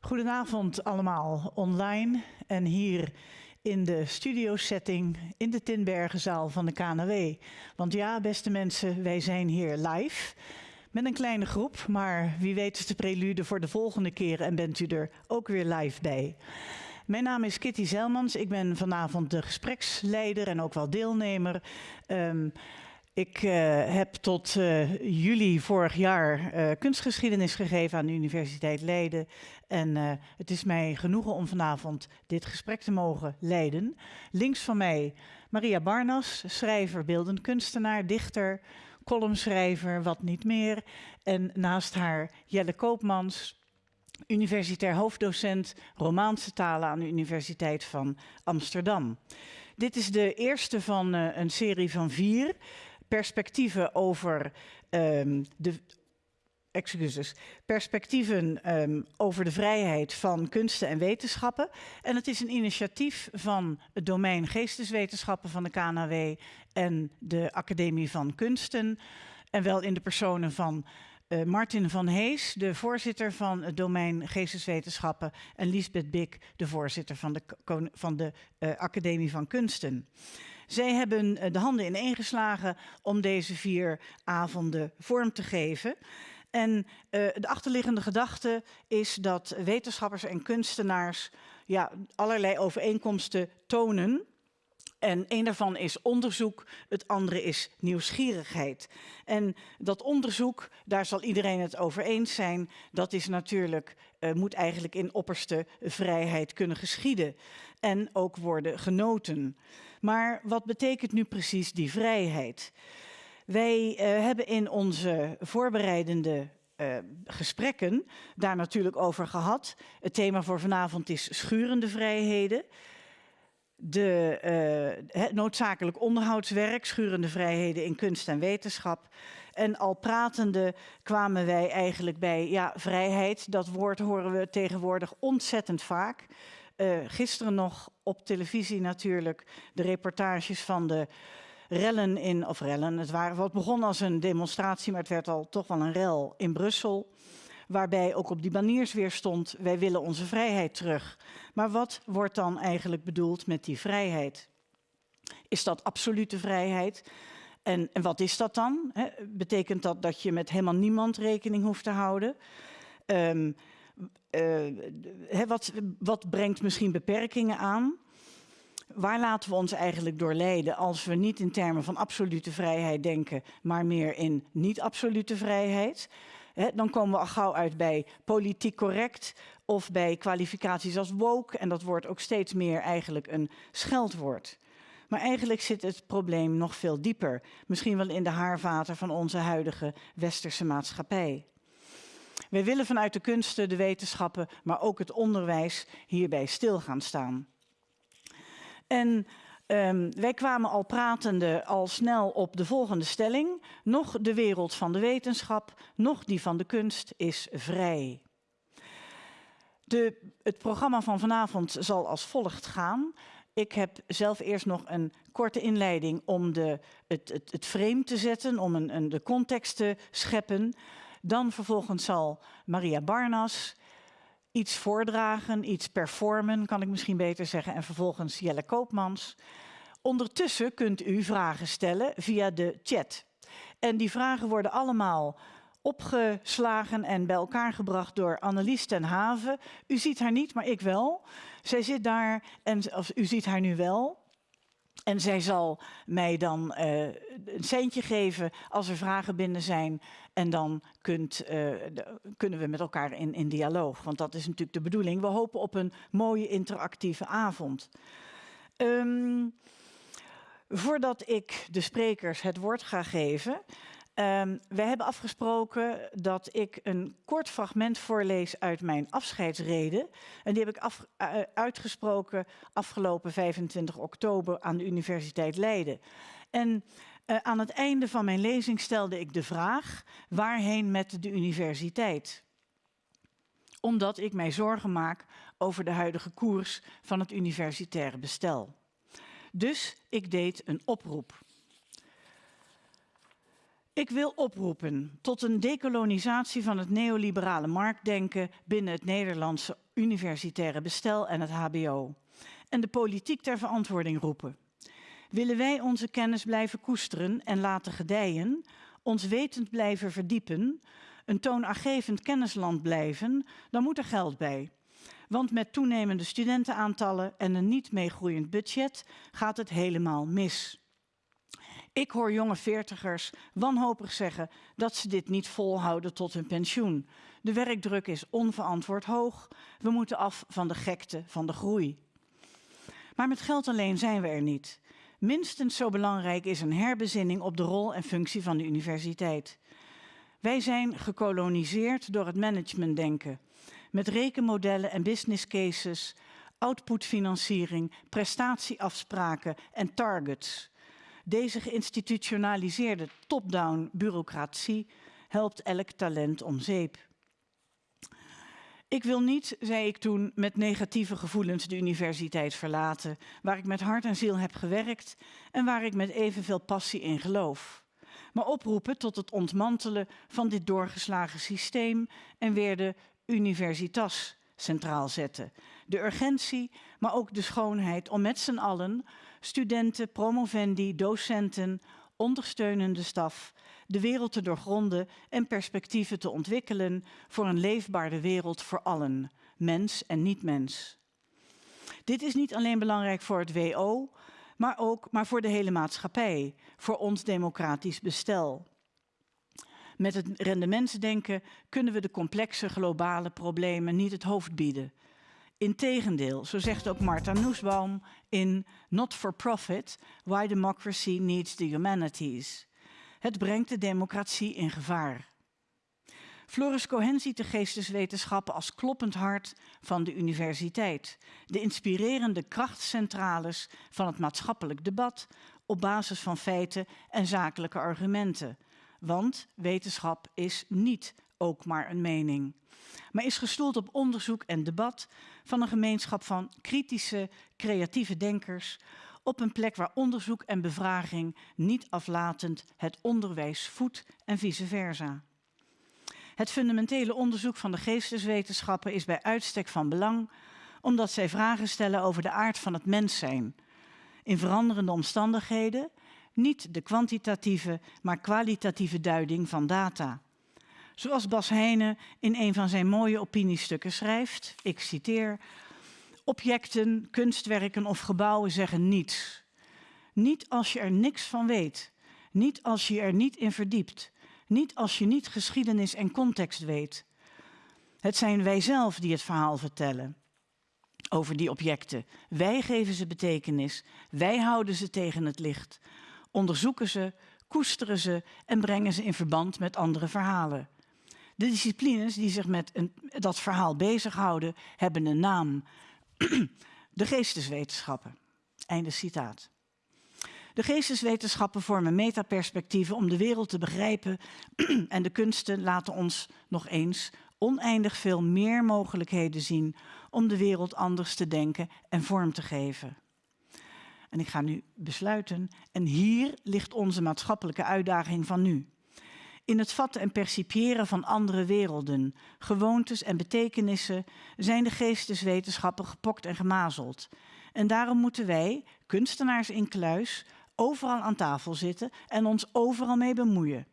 Goedenavond allemaal online en hier in de studiosetting in de Tinbergenzaal van de KNW. Want ja, beste mensen, wij zijn hier live met een kleine groep, maar wie weet is de prelude voor de volgende keer en bent u er ook weer live bij. Mijn naam is Kitty Zelmans. Ik ben vanavond de gespreksleider en ook wel deelnemer. Um, ik uh, heb tot uh, juli vorig jaar uh, kunstgeschiedenis gegeven aan de Universiteit Leiden. En het is mij genoegen om vanavond dit gesprek te mogen leiden. Links van mij Maria Barnas, schrijver, beeldend kunstenaar, dichter, columnschrijver, wat niet meer. En naast haar Jelle Koopmans, universitair hoofddocent Romaanse talen aan de Universiteit van Amsterdam. Dit is de eerste van een serie van vier perspectieven over um, de excuses, perspectieven um, over de vrijheid van kunsten en wetenschappen. En het is een initiatief van het domein geesteswetenschappen van de KNW en de Academie van Kunsten. En wel in de personen van uh, Martin van Hees, de voorzitter van het domein geesteswetenschappen, en Lisbeth Bik, de voorzitter van de, van de uh, Academie van Kunsten. Zij hebben eh, de handen ineengeslagen om deze vier avonden vorm te geven. En de achterliggende gedachte is dat wetenschappers en kunstenaars ja, allerlei overeenkomsten tonen. En een daarvan is onderzoek, het andere is nieuwsgierigheid. En dat onderzoek, daar zal iedereen het over eens zijn, dat is natuurlijk, uh, moet eigenlijk in opperste vrijheid kunnen geschieden. En ook worden genoten. Maar wat betekent nu precies die vrijheid? Wij uh, hebben in onze voorbereidende uh, gesprekken daar natuurlijk over gehad. Het thema voor vanavond is schurende vrijheden. De, uh, het noodzakelijk onderhoudswerk, schurende vrijheden in kunst en wetenschap. En al pratende kwamen wij eigenlijk bij ja, vrijheid. Dat woord horen we tegenwoordig ontzettend vaak. Uh, gisteren nog op televisie natuurlijk de reportages van de rellen in, of rellen, het waren, wat begon als een demonstratie, maar het werd al toch wel een rel in Brussel. Waarbij ook op die baniers weer stond, wij willen onze vrijheid terug. Maar wat wordt dan eigenlijk bedoeld met die vrijheid? Is dat absolute vrijheid? En, en wat is dat dan? Betekent dat dat je met helemaal niemand rekening hoeft te houden? Um, uh, wat, wat brengt misschien beperkingen aan? Waar laten we ons eigenlijk door leiden als we niet in termen van absolute vrijheid denken, maar meer in niet-absolute vrijheid? Dan komen we al gauw uit bij politiek correct of bij kwalificaties als woke. En dat wordt ook steeds meer eigenlijk een scheldwoord. Maar eigenlijk zit het probleem nog veel dieper. Misschien wel in de haarvaten van onze huidige westerse maatschappij. Wij willen vanuit de kunsten, de wetenschappen, maar ook het onderwijs hierbij stil gaan staan. En um, wij kwamen al pratende al snel op de volgende stelling. Nog de wereld van de wetenschap, nog die van de kunst is vrij. De, het programma van vanavond zal als volgt gaan. Ik heb zelf eerst nog een korte inleiding om de, het, het, het frame te zetten, om een, een, de context te scheppen. Dan vervolgens zal Maria Barnas iets voordragen, iets performen, kan ik misschien beter zeggen. En vervolgens Jelle Koopmans. Ondertussen kunt u vragen stellen via de chat. En die vragen worden allemaal opgeslagen en bij elkaar gebracht door Annelies ten Haven. U ziet haar niet, maar ik wel. Zij zit daar en of, u ziet haar nu wel. En zij zal mij dan uh, een centje geven als er vragen binnen zijn. En dan kunt, de, kunnen we met elkaar in, in dialoog. Want dat is natuurlijk de bedoeling. We hopen op een mooie interactieve avond. Um, voordat ik de sprekers het woord ga geven, Um, we hebben afgesproken dat ik een kort fragment voorlees uit mijn afscheidsreden. En die heb ik uh, uitgesproken afgelopen 25 oktober aan de Universiteit Leiden. En uh, aan het einde van mijn lezing stelde ik de vraag, waarheen met de universiteit? Omdat ik mij zorgen maak over de huidige koers van het universitaire bestel. Dus ik deed een oproep. Ik wil oproepen tot een dekolonisatie van het neoliberale marktdenken binnen het Nederlandse universitaire bestel en het HBO. En de politiek ter verantwoording roepen. Willen wij onze kennis blijven koesteren en laten gedijen, ons wetend blijven verdiepen, een toonaangevend kennisland blijven, dan moet er geld bij. Want met toenemende studentenaantallen en een niet meegroeiend budget gaat het helemaal mis. Ik hoor jonge veertigers wanhopig zeggen dat ze dit niet volhouden tot hun pensioen. De werkdruk is onverantwoord hoog. We moeten af van de gekte van de groei. Maar met geld alleen zijn we er niet. Minstens zo belangrijk is een herbezinning op de rol en functie van de universiteit. Wij zijn gekoloniseerd door het managementdenken. Met rekenmodellen en business cases, outputfinanciering, prestatieafspraken en targets. Deze geïnstitutionaliseerde top-down bureaucratie helpt elk talent om zeep. Ik wil niet, zei ik toen, met negatieve gevoelens de universiteit verlaten, waar ik met hart en ziel heb gewerkt en waar ik met evenveel passie in geloof. Maar oproepen tot het ontmantelen van dit doorgeslagen systeem en weer de universitas centraal zetten. De urgentie, maar ook de schoonheid om met z'n allen, studenten, promovendi, docenten, ondersteunende staf, de wereld te doorgronden en perspectieven te ontwikkelen voor een leefbare wereld voor allen, mens en niet-mens. Dit is niet alleen belangrijk voor het WO, maar ook maar voor de hele maatschappij, voor ons democratisch bestel. Met het rendementsdenken kunnen we de complexe globale problemen niet het hoofd bieden. Integendeel, zo zegt ook Martha Nussbaum in Not for Profit, Why Democracy Needs the Humanities. Het brengt de democratie in gevaar. Floris Cohen ziet de geesteswetenschappen als kloppend hart van de universiteit. De inspirerende krachtcentrales van het maatschappelijk debat op basis van feiten en zakelijke argumenten. Want wetenschap is niet ook maar een mening, maar is gestoeld op onderzoek en debat van een gemeenschap van kritische, creatieve denkers op een plek waar onderzoek en bevraging niet aflatend het onderwijs voedt en vice versa. Het fundamentele onderzoek van de geesteswetenschappen is bij uitstek van belang, omdat zij vragen stellen over de aard van het mens zijn. In veranderende omstandigheden, niet de kwantitatieve, maar kwalitatieve duiding van data. Zoals Bas Heijnen in een van zijn mooie opiniestukken schrijft, ik citeer, objecten, kunstwerken of gebouwen zeggen niets. Niet als je er niks van weet, niet als je er niet in verdiept, niet als je niet geschiedenis en context weet. Het zijn wij zelf die het verhaal vertellen over die objecten. Wij geven ze betekenis, wij houden ze tegen het licht, onderzoeken ze, koesteren ze en brengen ze in verband met andere verhalen. De disciplines die zich met een, dat verhaal bezighouden, hebben een naam. De geesteswetenschappen. Einde citaat. De geesteswetenschappen vormen metaperspectieven om de wereld te begrijpen en de kunsten laten ons nog eens oneindig veel meer mogelijkheden zien om de wereld anders te denken en vorm te geven. En ik ga nu besluiten. En hier ligt onze maatschappelijke uitdaging van nu. In het vatten en percipiëren van andere werelden, gewoontes en betekenissen zijn de geesteswetenschappen gepokt en gemazeld. En daarom moeten wij, kunstenaars in kluis, overal aan tafel zitten en ons overal mee bemoeien.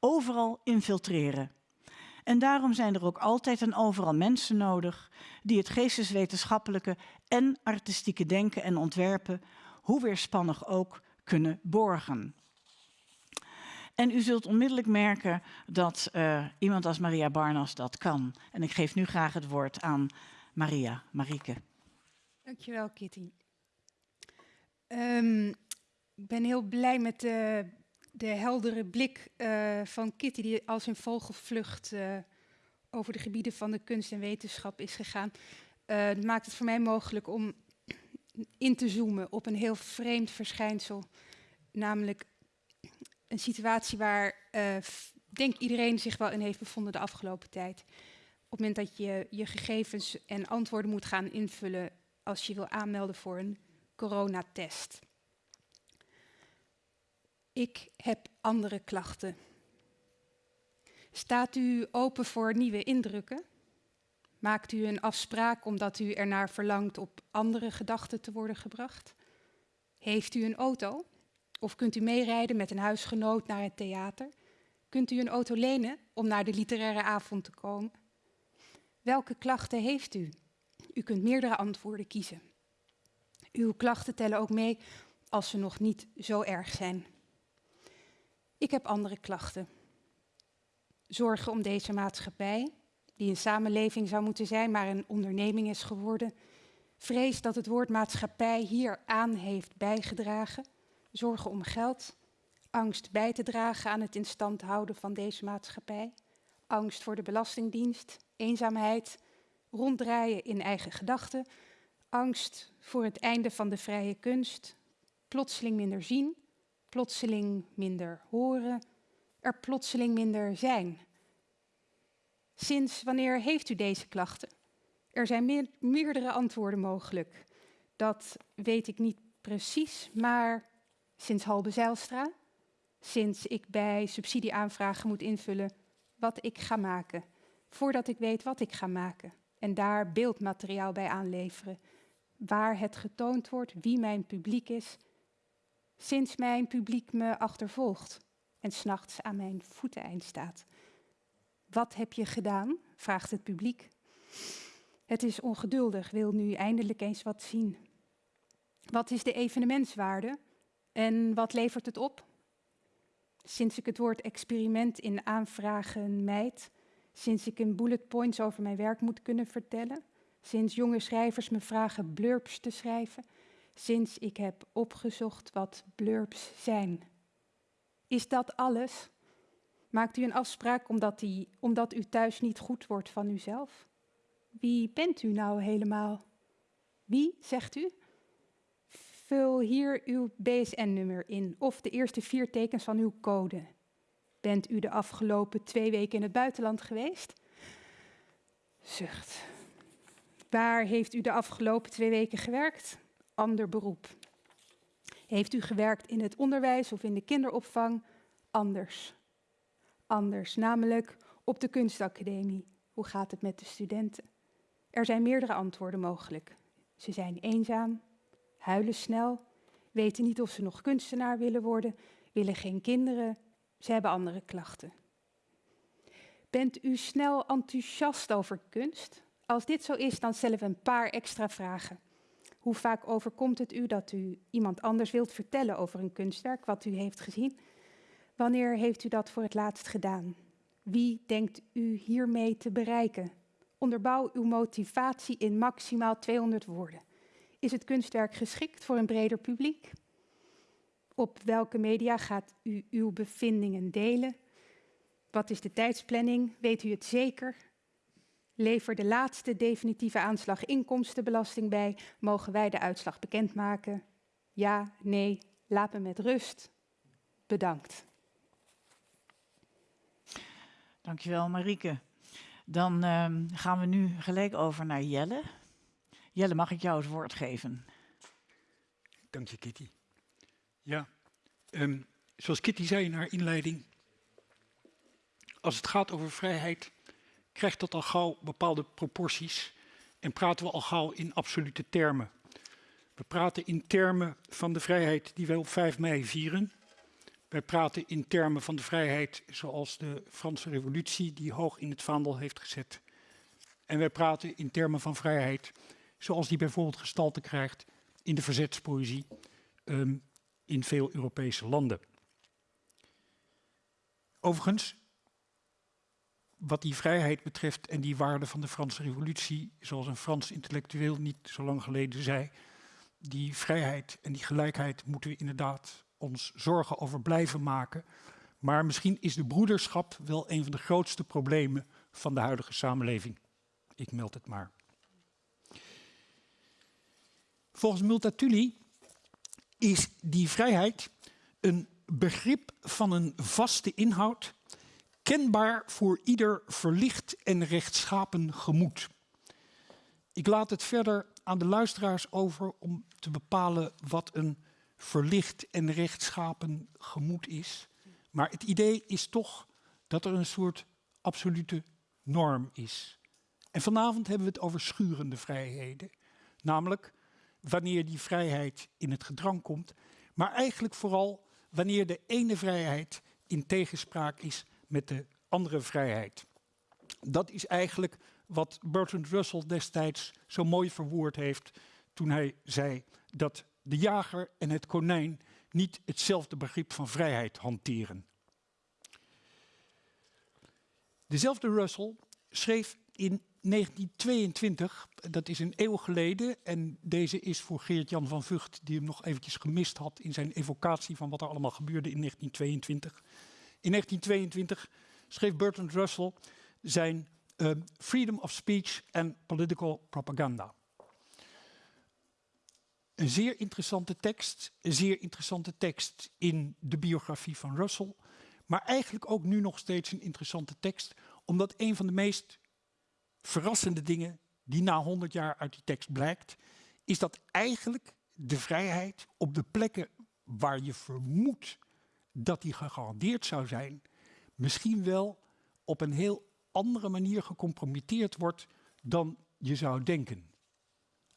Overal infiltreren. En daarom zijn er ook altijd en overal mensen nodig die het geesteswetenschappelijke en artistieke denken en ontwerpen, hoe weerspannig ook, kunnen borgen. En u zult onmiddellijk merken dat uh, iemand als Maria Barnas dat kan. En ik geef nu graag het woord aan Maria, Marieke. Dankjewel, Kitty. Um, ik ben heel blij met de, de heldere blik uh, van Kitty, die als een vogelvlucht uh, over de gebieden van de kunst en wetenschap is gegaan. dat maakt het voor mij mogelijk om in te zoomen op een heel vreemd verschijnsel, namelijk een situatie waar, uh, denk iedereen zich wel in heeft bevonden de afgelopen tijd. Op het moment dat je je gegevens en antwoorden moet gaan invullen als je wil aanmelden voor een coronatest. Ik heb andere klachten Staat u open voor nieuwe indrukken? Maakt u een afspraak omdat u ernaar verlangt op andere gedachten te worden gebracht? Heeft u een auto? Of kunt u meerijden met een huisgenoot naar het theater? Kunt u een auto lenen om naar de literaire avond te komen? Welke klachten heeft u? U kunt meerdere antwoorden kiezen. Uw klachten tellen ook mee als ze nog niet zo erg zijn. Ik heb andere klachten. Zorgen om deze maatschappij, die een samenleving zou moeten zijn, maar een onderneming is geworden. Vrees dat het woord maatschappij hier aan heeft bijgedragen. Zorgen om geld. Angst bij te dragen aan het in stand houden van deze maatschappij. Angst voor de Belastingdienst. Eenzaamheid. Ronddraaien in eigen gedachten. Angst voor het einde van de vrije kunst. Plotseling minder zien. Plotseling minder horen. Er plotseling minder zijn. Sinds wanneer heeft u deze klachten? Er zijn meerdere antwoorden mogelijk. Dat weet ik niet precies, maar sinds Halbe Zijlstra, sinds ik bij subsidieaanvragen moet invullen wat ik ga maken, voordat ik weet wat ik ga maken en daar beeldmateriaal bij aanleveren, waar het getoond wordt wie mijn publiek is, sinds mijn publiek me achtervolgt en s'nachts aan mijn voeteneind staat. Wat heb je gedaan? vraagt het publiek. Het is ongeduldig, wil nu eindelijk eens wat zien. Wat is de evenementswaarde en wat levert het op? Sinds ik het woord experiment in aanvragen mijd, sinds ik in bullet points over mijn werk moet kunnen vertellen, sinds jonge schrijvers me vragen blurbs te schrijven, sinds ik heb opgezocht wat blurbs zijn. Is dat alles? Maakt u een afspraak omdat, die, omdat u thuis niet goed wordt van uzelf? Wie bent u nou helemaal? Wie, zegt u? Vul hier uw BSN-nummer in of de eerste vier tekens van uw code. Bent u de afgelopen twee weken in het buitenland geweest? Zucht. Waar heeft u de afgelopen twee weken gewerkt? Ander beroep. Heeft u gewerkt in het onderwijs of in de kinderopvang? Anders. Anders, namelijk op de kunstacademie. Hoe gaat het met de studenten? Er zijn meerdere antwoorden mogelijk. Ze zijn eenzaam, huilen snel, weten niet of ze nog kunstenaar willen worden, willen geen kinderen, ze hebben andere klachten. Bent u snel enthousiast over kunst? Als dit zo is, dan stellen we een paar extra vragen. Hoe vaak overkomt het u dat u iemand anders wilt vertellen over een kunstwerk wat u heeft gezien? Wanneer heeft u dat voor het laatst gedaan? Wie denkt u hiermee te bereiken? Onderbouw uw motivatie in maximaal 200 woorden. Is het kunstwerk geschikt voor een breder publiek? Op welke media gaat u uw bevindingen delen? Wat is de tijdsplanning? Weet u het zeker? Lever de laatste definitieve aanslag inkomstenbelasting bij. Mogen wij de uitslag bekendmaken? Ja, nee, laat me met rust. Bedankt. Dankjewel, Marieke. Dan um, gaan we nu gelijk over naar Jelle. Jelle, mag ik jou het woord geven? Dank je, Kitty. Ja, um, zoals Kitty zei in haar inleiding, als het gaat over vrijheid, krijgt dat al gauw bepaalde proporties en praten we al gauw in absolute termen. We praten in termen van de vrijheid die wij op 5 mei vieren, wij praten in termen van de vrijheid zoals de Franse revolutie die hoog in het vaandel heeft gezet. En wij praten in termen van vrijheid zoals die bijvoorbeeld gestalte krijgt in de verzetspoëzie um, in veel Europese landen. Overigens, wat die vrijheid betreft en die waarde van de Franse revolutie, zoals een Frans intellectueel niet zo lang geleden zei, die vrijheid en die gelijkheid moeten we inderdaad ons zorgen over blijven maken. Maar misschien is de broederschap wel een van de grootste problemen van de huidige samenleving. Ik meld het maar. Volgens Multatuli is die vrijheid een begrip van een vaste inhoud, kenbaar voor ieder verlicht en rechtschapen gemoed. Ik laat het verder aan de luisteraars over om te bepalen wat een verlicht en rechtschapen gemoed is. Maar het idee is toch dat er een soort absolute norm is. En vanavond hebben we het over schurende vrijheden. Namelijk wanneer die vrijheid in het gedrang komt, maar eigenlijk vooral wanneer de ene vrijheid in tegenspraak is met de andere vrijheid. Dat is eigenlijk wat Bertrand Russell destijds zo mooi verwoord heeft toen hij zei dat de jager en het konijn niet hetzelfde begrip van vrijheid hanteren. Dezelfde Russell schreef in 1922, dat is een eeuw geleden, en deze is voor Geert-Jan van Vught, die hem nog eventjes gemist had in zijn evocatie van wat er allemaal gebeurde in 1922. In 1922 schreef Bertrand Russell zijn uh, Freedom of Speech and Political Propaganda. Een zeer interessante tekst, een zeer interessante tekst in de biografie van Russell, maar eigenlijk ook nu nog steeds een interessante tekst, omdat een van de meest verrassende dingen die na 100 jaar uit die tekst blijkt, is dat eigenlijk de vrijheid op de plekken waar je vermoedt dat die gegarandeerd zou zijn, misschien wel op een heel andere manier gecompromitteerd wordt dan je zou denken.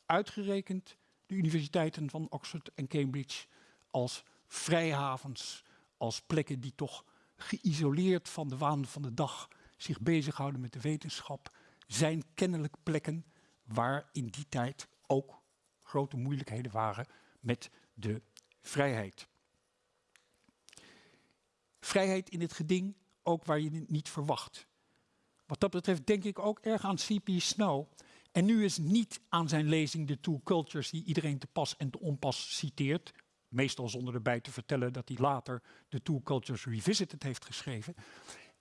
Uitgerekend de universiteiten van Oxford en Cambridge als vrijhavens, als plekken die toch geïsoleerd van de waan van de dag zich bezighouden met de wetenschap, zijn kennelijk plekken waar in die tijd ook grote moeilijkheden waren met de vrijheid. Vrijheid in het geding, ook waar je het niet verwacht. Wat dat betreft denk ik ook erg aan C.P. Snow. En nu is niet aan zijn lezing de Two Cultures die iedereen te pas en te onpas citeert. Meestal zonder erbij te vertellen dat hij later de Two Cultures Revisited heeft geschreven.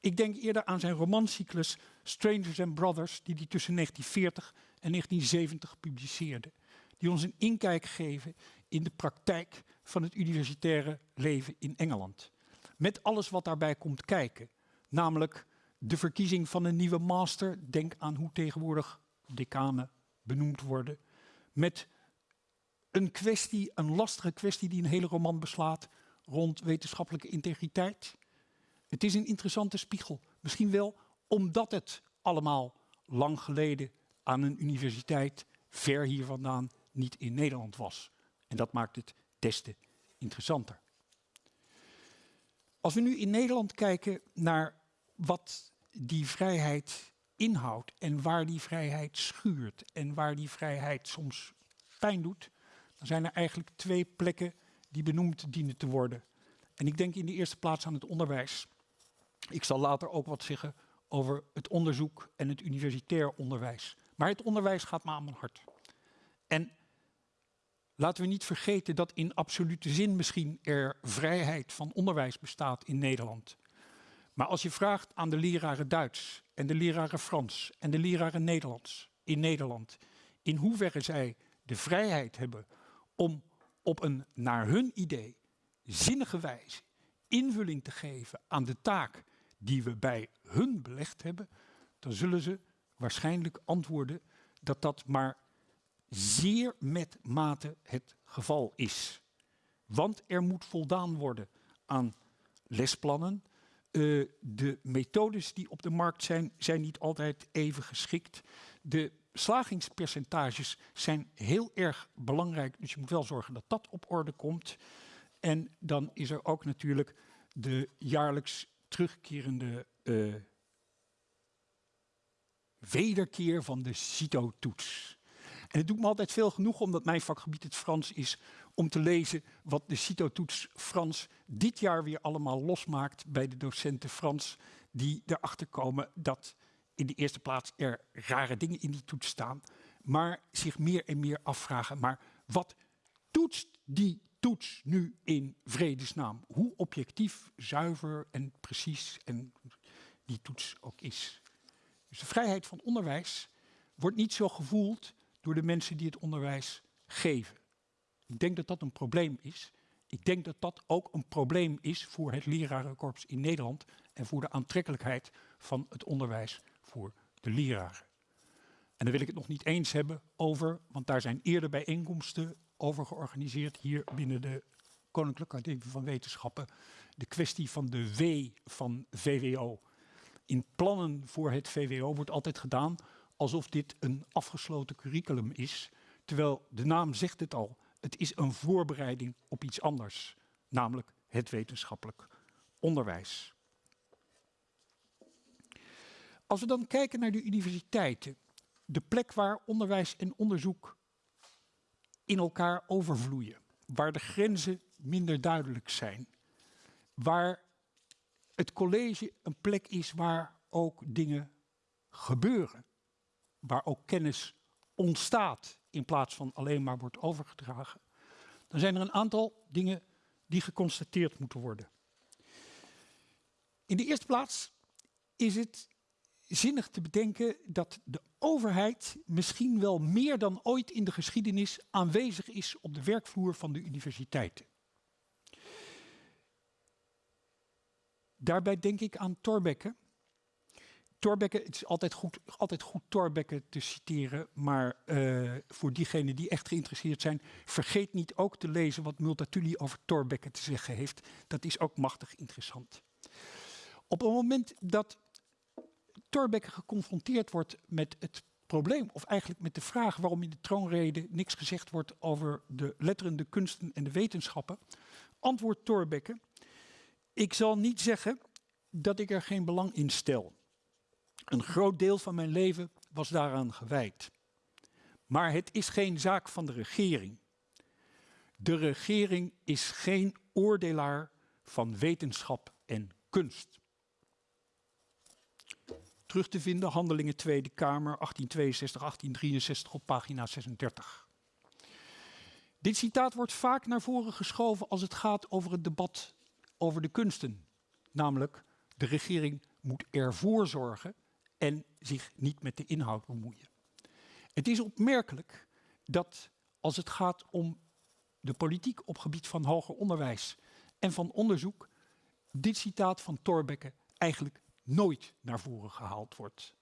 Ik denk eerder aan zijn romancyclus Strangers and Brothers, die hij tussen 1940 en 1970 publiceerde. Die ons een inkijk geven in de praktijk van het universitaire leven in Engeland. Met alles wat daarbij komt kijken. Namelijk de verkiezing van een nieuwe master. Denk aan hoe tegenwoordig decanen benoemd worden. Met een kwestie, een lastige kwestie die een hele roman beslaat rond wetenschappelijke integriteit. Het is een interessante spiegel. Misschien wel omdat het allemaal lang geleden aan een universiteit ver hier vandaan niet in Nederland was. En dat maakt het des te interessanter. Als we nu in Nederland kijken naar wat die vrijheid inhoudt en waar die vrijheid schuurt en waar die vrijheid soms pijn doet, dan zijn er eigenlijk twee plekken die benoemd dienen te worden. En ik denk in de eerste plaats aan het onderwijs. Ik zal later ook wat zeggen over het onderzoek en het universitair onderwijs. Maar het onderwijs gaat me aan mijn hart. En laten we niet vergeten dat in absolute zin misschien er vrijheid van onderwijs bestaat in Nederland. Maar als je vraagt aan de leraren Duits en de leraren Frans en de leraren Nederlands in Nederland, in hoeverre zij de vrijheid hebben om op een naar hun idee zinnige wijze invulling te geven aan de taak die we bij hun belegd hebben, dan zullen ze waarschijnlijk antwoorden dat dat maar zeer met mate het geval is. Want er moet voldaan worden aan lesplannen. Uh, de methodes die op de markt zijn, zijn niet altijd even geschikt. De slagingspercentages zijn heel erg belangrijk, dus je moet wel zorgen dat dat op orde komt. En dan is er ook natuurlijk de jaarlijks terugkerende uh, wederkeer van de CITO-toets. En het doet me altijd veel genoeg, omdat mijn vakgebied het Frans is, om te lezen wat de CITO-toets Frans dit jaar weer allemaal losmaakt bij de docenten Frans, die erachter komen dat in de eerste plaats er rare dingen in die toets staan, maar zich meer en meer afvragen, maar wat toetst die toets nu in vredesnaam? Hoe objectief, zuiver en precies en die toets ook is. Dus de vrijheid van onderwijs wordt niet zo gevoeld door de mensen die het onderwijs geven. Ik denk dat dat een probleem is. Ik denk dat dat ook een probleem is voor het lerarenkorps in Nederland en voor de aantrekkelijkheid van het onderwijs voor de leraren. En dan wil ik het nog niet eens hebben over, want daar zijn eerder bijeenkomsten over georganiseerd hier binnen de Koninklijke Academie van Wetenschappen. De kwestie van de W van VWO. in plannen voor het VWO wordt altijd gedaan alsof dit een afgesloten curriculum is. Terwijl de naam zegt het al, het is een voorbereiding op iets anders. Namelijk het wetenschappelijk onderwijs. Als we dan kijken naar de universiteiten, de plek waar onderwijs en onderzoek in elkaar overvloeien, waar de grenzen minder duidelijk zijn, waar het college een plek is waar ook dingen gebeuren, waar ook kennis ontstaat in plaats van alleen maar wordt overgedragen, dan zijn er een aantal dingen die geconstateerd moeten worden. In de eerste plaats is het zinnig te bedenken dat de overheid misschien wel meer dan ooit in de geschiedenis aanwezig is op de werkvloer van de universiteiten. Daarbij denk ik aan Thorbecke. Thorbecke, het is altijd goed, altijd goed Thorbecke te citeren, maar uh, voor diegenen die echt geïnteresseerd zijn, vergeet niet ook te lezen wat Multatuli over Thorbecke te zeggen heeft. Dat is ook machtig interessant. Op het moment dat Thorbecke geconfronteerd wordt met het probleem, of eigenlijk met de vraag waarom in de troonrede niks gezegd wordt over de letteren, de kunsten en de wetenschappen, antwoordt Thorbecke, ik zal niet zeggen dat ik er geen belang in stel. Een groot deel van mijn leven was daaraan gewijd. Maar het is geen zaak van de regering. De regering is geen oordelaar van wetenschap en kunst terug te vinden. Handelingen Tweede Kamer 1862-1863 op pagina 36. Dit citaat wordt vaak naar voren geschoven als het gaat over het debat over de kunsten. Namelijk, de regering moet ervoor zorgen en zich niet met de inhoud bemoeien. Het is opmerkelijk dat als het gaat om de politiek op gebied van hoger onderwijs en van onderzoek, dit citaat van Thorbecke eigenlijk nooit naar voren gehaald wordt.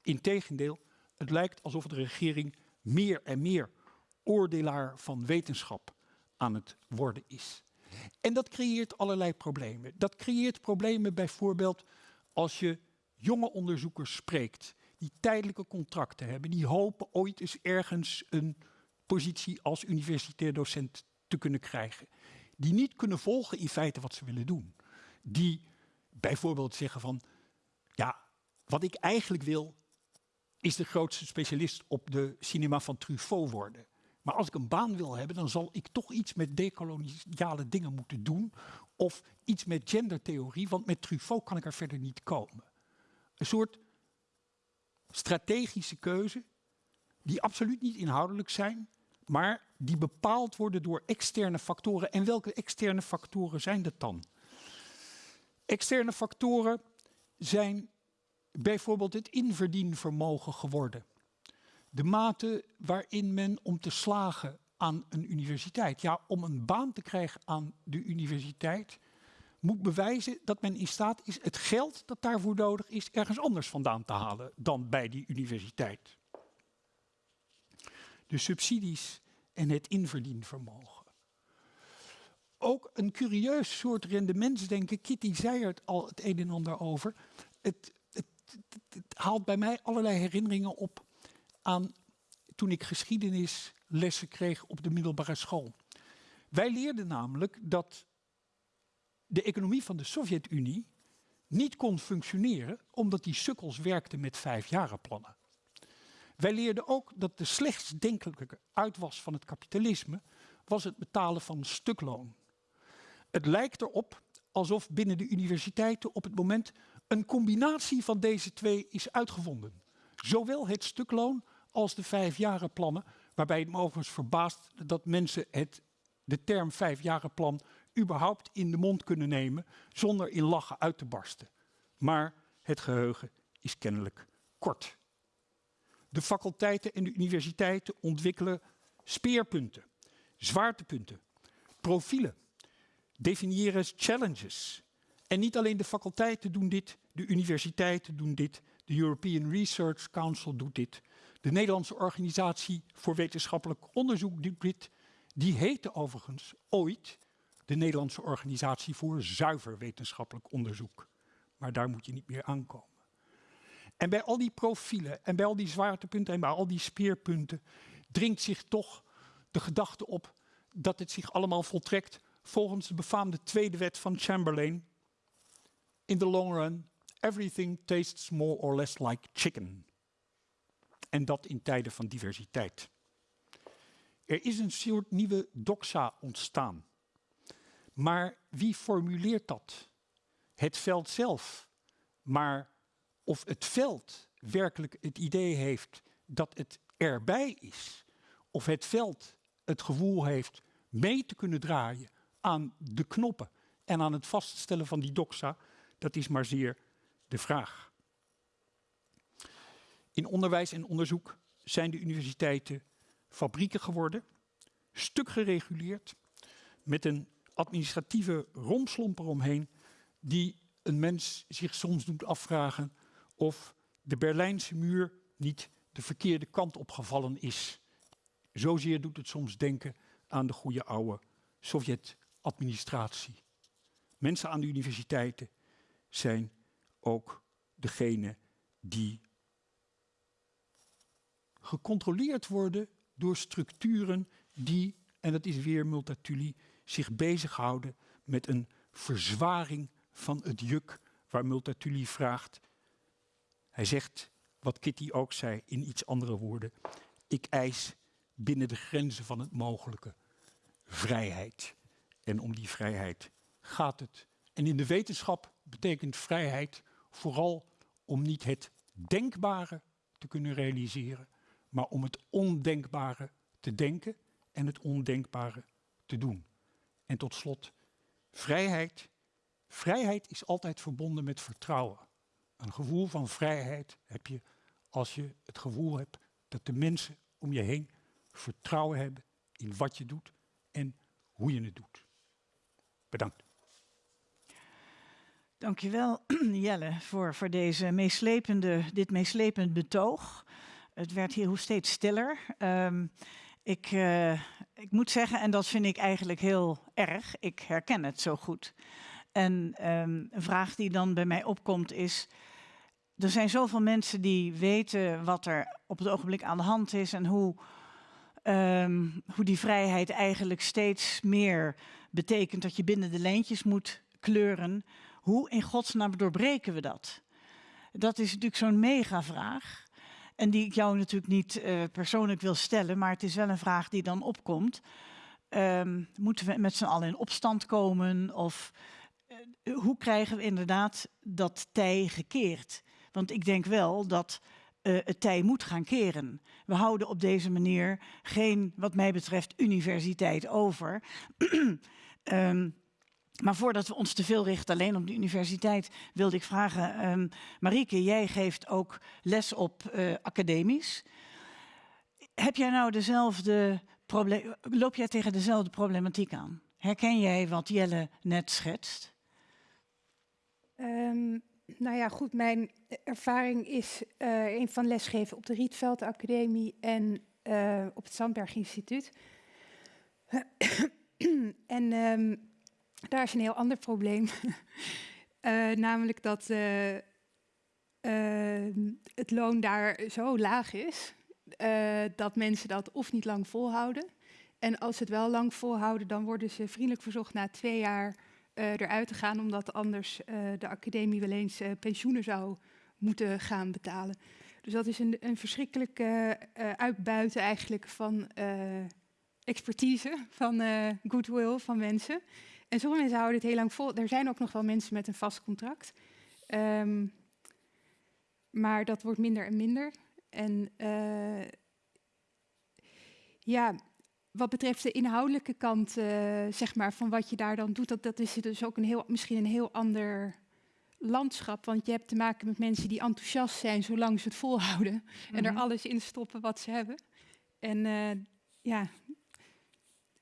Integendeel, het lijkt alsof de regering meer en meer oordelaar van wetenschap aan het worden is. En dat creëert allerlei problemen. Dat creëert problemen bijvoorbeeld als je jonge onderzoekers spreekt die tijdelijke contracten hebben, die hopen ooit eens ergens een positie als universitair docent te kunnen krijgen. Die niet kunnen volgen in feite wat ze willen doen. Die bijvoorbeeld zeggen van, ja, wat ik eigenlijk wil, is de grootste specialist op de cinema van Truffaut worden. Maar als ik een baan wil hebben, dan zal ik toch iets met decoloniale dingen moeten doen. Of iets met gendertheorie, want met Truffaut kan ik er verder niet komen. Een soort strategische keuze, die absoluut niet inhoudelijk zijn, maar die bepaald worden door externe factoren. En welke externe factoren zijn dat dan? Externe factoren zijn bijvoorbeeld het inverdienvermogen geworden. De mate waarin men om te slagen aan een universiteit, ja, om een baan te krijgen aan de universiteit, moet bewijzen dat men in staat is het geld dat daarvoor nodig is ergens anders vandaan te halen dan bij die universiteit. De subsidies en het inverdienvermogen. Ook een curieus soort rendementsdenken, Kitty zei er al het een en ander over. Het, het, haalt bij mij allerlei herinneringen op aan toen ik geschiedenislessen kreeg op de middelbare school. Wij leerden namelijk dat de economie van de Sovjet-Unie niet kon functioneren omdat die sukkels werkten met vijfjarenplannen. Wij leerden ook dat de slechtst denkelijke uitwas van het kapitalisme was het betalen van stukloon. Het lijkt erop alsof binnen de universiteiten op het moment een combinatie van deze twee is uitgevonden. Zowel het stukloon als de vijfjarenplannen, waarbij het me verbaast dat mensen het, de term vijfjarenplan überhaupt in de mond kunnen nemen zonder in lachen uit te barsten. Maar het geheugen is kennelijk kort. De faculteiten en de universiteiten ontwikkelen speerpunten, zwaartepunten, profielen definiëren challenges. En niet alleen de faculteiten doen dit, de universiteiten doen dit, de European Research Council doet dit. De Nederlandse Organisatie voor Wetenschappelijk Onderzoek doet dit. Die heette overigens ooit de Nederlandse Organisatie voor Zuiver Wetenschappelijk Onderzoek. Maar daar moet je niet meer aankomen. En bij al die profielen en bij al die zwaartepunten en bij al die speerpunten dringt zich toch de gedachte op dat het zich allemaal voltrekt volgens de befaamde tweede wet van Chamberlain. In the long run, everything tastes more or less like chicken. En dat in tijden van diversiteit. Er is een soort nieuwe doxa ontstaan. Maar wie formuleert dat? Het veld zelf. Maar of het veld werkelijk het idee heeft dat het erbij is, of het veld het gevoel heeft mee te kunnen draaien aan de knoppen en aan het vaststellen van die doxa, dat is maar zeer de vraag. In onderwijs en onderzoek zijn de universiteiten fabrieken geworden, stuk gereguleerd, met een administratieve romslomp eromheen, die een mens zich soms doet afvragen of de Berlijnse muur niet de verkeerde kant opgevallen is. Zozeer doet het soms denken aan de goede oude Sovjet-administratie. Mensen aan de universiteiten zijn ook degene die gecontroleerd worden door structuren die, en dat is weer Multatuli, zich bezighouden met een verzwaring van het juk waar Multatuli vraagt. Hij zegt, wat Kitty ook zei in iets andere woorden, ik eis binnen de grenzen van het mogelijke vrijheid. En om die vrijheid gaat het. En in de wetenschap betekent vrijheid vooral om niet het denkbare te kunnen realiseren, maar om het ondenkbare te denken en het ondenkbare te doen. En tot slot, vrijheid. Vrijheid is altijd verbonden met vertrouwen. Een gevoel van vrijheid heb je als je het gevoel hebt dat de mensen om je heen vertrouwen hebben in wat je doet en hoe je het doet. Bedankt. Dankjewel Jelle voor, voor deze meeslepende, dit meeslepend betoog. Het werd hier hoe steeds stiller. Ehm, ik, uh, ik moet zeggen, en dat vind ik eigenlijk heel erg, ik herken het zo goed. En um, een vraag die dan bij mij opkomt is, er zijn zoveel mensen die weten wat er op het ogenblik aan de hand is en hoe, um, hoe die vrijheid eigenlijk steeds meer betekent dat je binnen de lijntjes moet kleuren. Hoe in godsnaam doorbreken we dat? Dat is natuurlijk zo'n mega-vraag. En die ik jou natuurlijk niet uh, persoonlijk wil stellen, maar het is wel een vraag die dan opkomt. Um, moeten we met z'n allen in opstand komen? Of uh, hoe krijgen we inderdaad dat tij gekeerd? Want ik denk wel dat uh, het tij moet gaan keren. We houden op deze manier geen, wat mij betreft, universiteit over. um, maar voordat we ons te veel richten alleen op de universiteit, wilde ik vragen, um, Marieke, jij geeft ook les op uh, academisch. Heb jij nou dezelfde probleem, loop jij tegen dezelfde problematiek aan? Herken jij wat Jelle net schetst? Um, nou ja, goed, mijn ervaring is uh, een van lesgeven op de Rietveld Academie en uh, op het Sandberg Instituut. en um, daar is een heel ander probleem. uh, namelijk dat het loon daar zo laag is dat mensen dat of niet lang volhouden. En als ze het wel lang volhouden, dan worden ze vriendelijk verzocht na twee jaar eruit te gaan, omdat anders de academie wel eens pensioenen zou moeten gaan betalen. Dus dat is een, een verschrikkelijk uitbuiten eigenlijk van expertise, van goodwill van mensen. En sommige mensen houden het heel lang vol. Er zijn ook nog wel mensen met een vast contract. Um, maar dat wordt minder en minder. En ja, wat betreft de inhoudelijke kant, uh, zeg maar, van wat je daar dan doet, dat, dat is dus ook een heel, misschien een heel ander landschap. Want je hebt te maken met mensen die enthousiast zijn zolang ze het volhouden. Mm -hmm. En er mhm. alles in stoppen wat ze hebben. En uh, ja,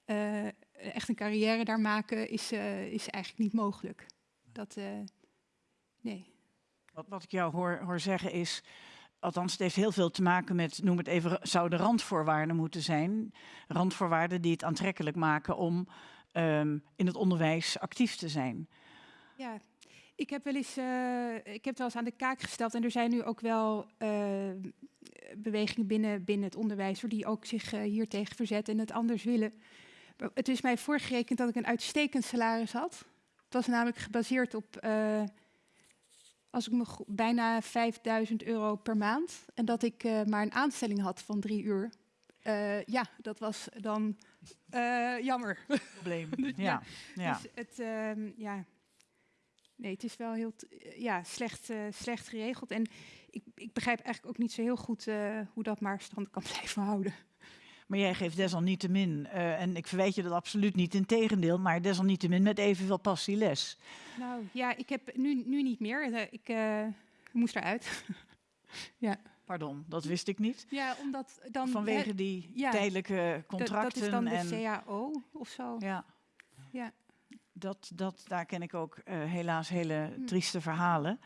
uh, echt een carrière daar maken is, is eigenlijk niet mogelijk. Dat, nee. Wat, wat ik jou hoor, hoor zeggen is, althans het heeft heel veel te maken met, noem het even, zouden randvoorwaarden moeten zijn. Randvoorwaarden die het aantrekkelijk maken om um, in het onderwijs actief te zijn. Ja, ik heb wel eens, uh, ik heb wel eens aan de kaak gesteld en er zijn nu ook wel uh, bewegingen binnen, binnen het onderwijs die ook zich uh, hier tegen verzetten en het anders willen. Het is mij voorgerekend dat ik een uitstekend salaris had. Het was namelijk gebaseerd op, als ik me bijna 5000 euro per maand en dat ik maar een aanstelling had van drie uur. ja, dat was dan jammer. Probleem. ja. ja. Dus het, ehm, ja, nee, het is wel heel ja, slecht, uh, slecht geregeld. En ik, ik, begrijp eigenlijk ook niet zo heel goed uh, hoe dat maar stand kan blijven houden. Maar jij geeft desalniettemin, uh, en ik verwijt je dat absoluut niet, in tegendeel, maar desalniettemin met evenveel passie les. Nou ja, ik heb nu, nu niet meer. Ik moest eruit. ja. Pardon, dat wist ik niet. Ja, omdat dan... Vanwege die ja, tijdelijke contracten. Dat is dan de en, CAO of zo. Ja. ja dat, dat, daar ken ik ook uh, helaas hele hm. trieste verhalen.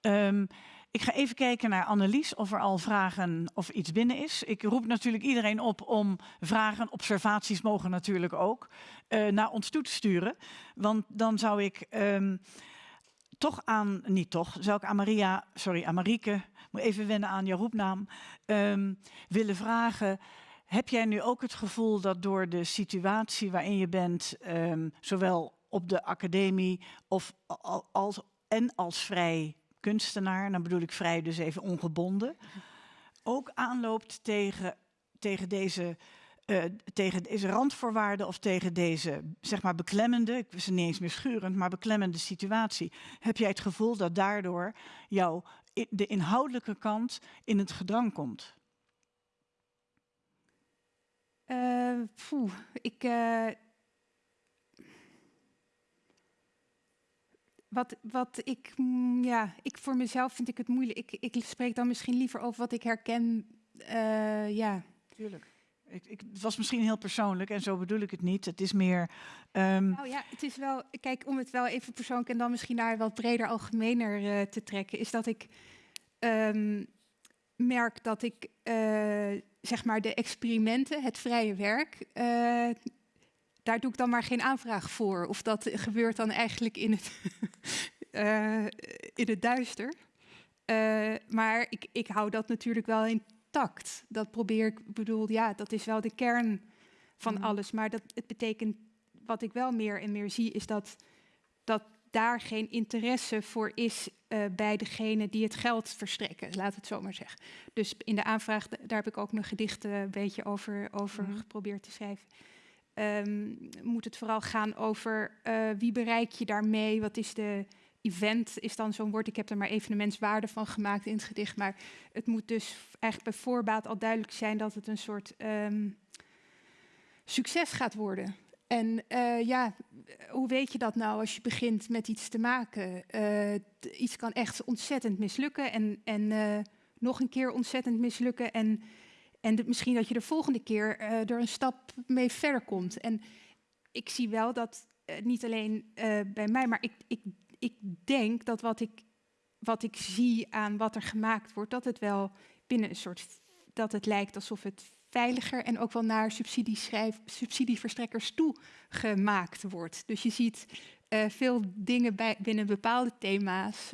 Um, ik ga even kijken naar Annelies of er al vragen of iets binnen is. Ik roep natuurlijk iedereen op om vragen, observaties mogen natuurlijk ook, uh, naar ons toe te sturen. Want dan zou ik um, toch aan, niet toch, zou ik aan Maria, sorry, aan Marieke, moet even wennen aan jouw roepnaam, um, willen vragen. Heb jij nu ook het gevoel dat door de situatie waarin je bent, um, zowel op de academie of als, en als vrij kunstenaar, dan bedoel ik vrij dus even ongebonden, ook aanloopt tegen, tegen deze uh, tegen deze randvoorwaarden of tegen deze, zeg maar, beklemmende, ik wist niet eens meer schurend, maar beklemmende situatie, heb jij het gevoel dat daardoor jouw de inhoudelijke kant in het gedrang komt? Uh, ik, uh, Wat, wat ik, mm, ja, ik voor mezelf vind ik het moeilijk. Ik, ik spreek dan misschien liever over wat ik herken. Uh, ja. Tuurlijk. Ik, ik, het was misschien heel persoonlijk en zo bedoel ik het niet. Het is meer. Um... Nou ja, het is wel. Kijk, om het wel even persoonlijk en dan misschien naar wat breder, algemener uh, te trekken, is dat ik um, merk dat ik uh, zeg maar de experimenten, het vrije werk, daar doe ik dan maar geen aanvraag voor. Of dat gebeurt dan eigenlijk in het, uh, in het duister. Uh, maar ik, ik hou dat natuurlijk wel intact. Dat probeer ik, bedoel, ja, dat is wel de kern van mm. alles. Maar dat, het betekent, wat ik wel meer en meer zie, is dat, dat daar geen interesse voor is uh, bij degene die het geld verstrekken, laat het zo maar zeggen. Dus in de aanvraag, daar heb ik ook mijn gedichten een beetje over, over mm. geprobeerd te schrijven um, moet het vooral gaan over uh, wie bereik je daarmee? Wat is de event? Is dan zo'n woord. Ik heb er maar evenementswaarde van gemaakt in het gedicht. Maar het moet dus eigenlijk bij voorbaat al duidelijk zijn dat het een soort um, succes gaat worden. En uh, ja, hoe weet je dat nou als je begint met iets te maken? Uh, iets kan echt ontzettend mislukken en, en nog een keer ontzettend mislukken. En en misschien dat je de volgende keer uh, er een stap mee verder komt. En ik zie wel dat, uh, niet alleen uh, bij mij, maar ik, ik, ik denk dat wat ik, wat ik zie aan wat er gemaakt wordt, dat het wel binnen een soort, dat het lijkt alsof het veiliger en ook wel naar subsidieverstrekkers toe gemaakt wordt. Dus je ziet veel dingen bij, binnen bepaalde thema's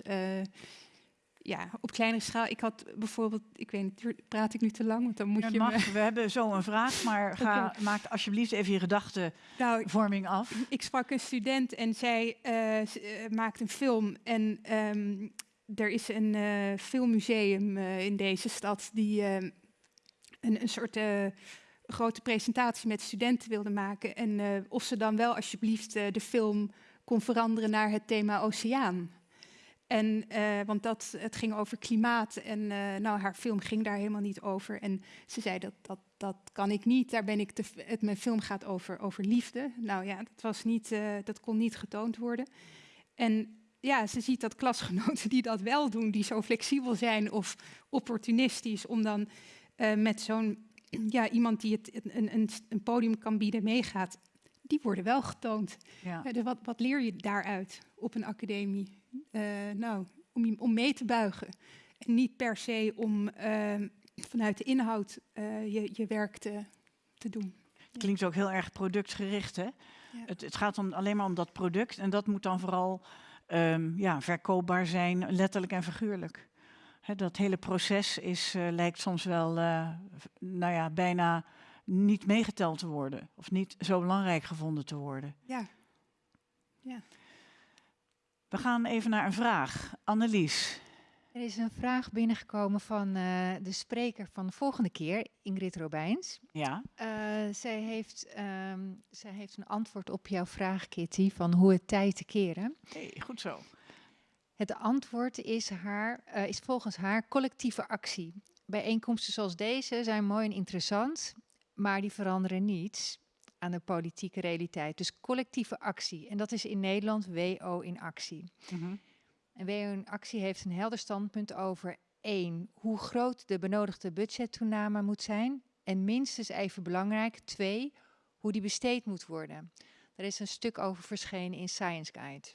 ja, op kleinere schaal. Ik had bijvoorbeeld, ik weet niet, praat ik nu te lang? Want dan moet je. Mag, we hebben zo een vraag, maar ga, maak alsjeblieft even je gedachtenvorming nou, af. Ik sprak een student en zij uh, maakt een film. En um, er is een uh, filmmuseum uh, in deze stad die een, een soort grote presentatie met studenten wilde maken. En of ze dan wel alsjeblieft de film kon veranderen naar het thema oceaan. En, uh, want dat, het ging over klimaat en uh, nou, haar film ging daar helemaal niet over. En ze zei dat, dat, dat kan ik niet, daar ben ik te, het, mijn film gaat over, over liefde. Nou ja, dat, was niet, uh, dat kon niet getoond worden. En ja, ze ziet dat klasgenoten die dat wel doen, die zo flexibel zijn of opportunistisch, om dan met zo'n ja, iemand die het een, een, een podium kan bieden meegaat, die worden wel getoond. Ja. dus wat, wat leer je daaruit op een academie? Uh, nou, om, om mee te buigen. En niet per se om uh, vanuit de inhoud uh, je, je werk te, te doen. Klinkt ook heel erg productgericht, hè? Ja. Het, het, gaat om, alleen maar om dat product en dat moet dan vooral ehm, ja, verkoopbaar zijn, letterlijk en figuurlijk. Dat hele proces is, eh, lijkt soms wel eh, nou ja, bijna niet meegeteld te worden. Of niet zo belangrijk gevonden te worden. Ja. We gaan even naar een vraag. Annelies. Er is een vraag binnengekomen van eh, de spreker van de volgende keer, Ingrid Robijns. Ja, Eh, zij, heeft, ehm, zij heeft een antwoord op jouw vraag, Kitty, van hoe het tijd te keren. hey, goed zo. Het antwoord is, haar, eh, is volgens haar collectieve actie. Bijeenkomsten zoals deze zijn mooi en interessant, maar die veranderen niets aan de politieke realiteit. Dus collectieve actie. En dat is in Nederland WO in actie. Mhm. En WO in actie heeft een helder standpunt over één, hoe groot de benodigde budgettoename moet zijn. En minstens even belangrijk, twee, hoe die besteed moet worden. Er is een stuk over verschenen in Science Guide.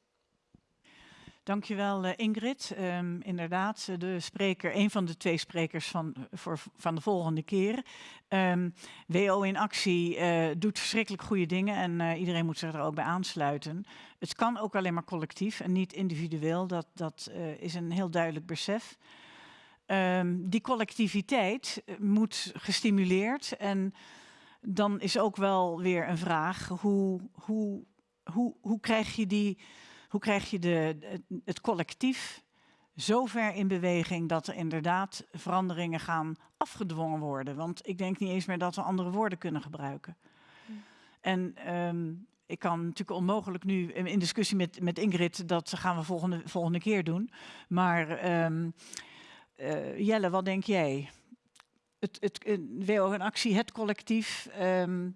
Dankjewel eh, Ingrid. Ehm, inderdaad, eh, de spreker, een van de twee sprekers van, eh, voor, van de volgende keer. Ehm, WO in actie doet verschrikkelijk goede dingen en iedereen moet zich er ook bij aansluiten. Het kan ook alleen maar collectief en niet individueel. Dat, dat is een heel duidelijk besef. Ehm, die collectiviteit moet gestimuleerd en dan is ook wel weer een vraag, hoe, hoe, hoe, hoe krijg je die hoe krijg je de, het, collectief zo ver in beweging dat er inderdaad veranderingen gaan afgedwongen worden? Want ik denk niet eens meer dat we andere woorden kunnen gebruiken. En ehm, ik kan natuurlijk onmogelijk nu in in discussie met, met Ingrid, dat gaan we volgende, volgende keer doen. Maar ehm, eh, Jelle, wat denk jij? Het, het, eh, WO in actie, het collectief, ehm,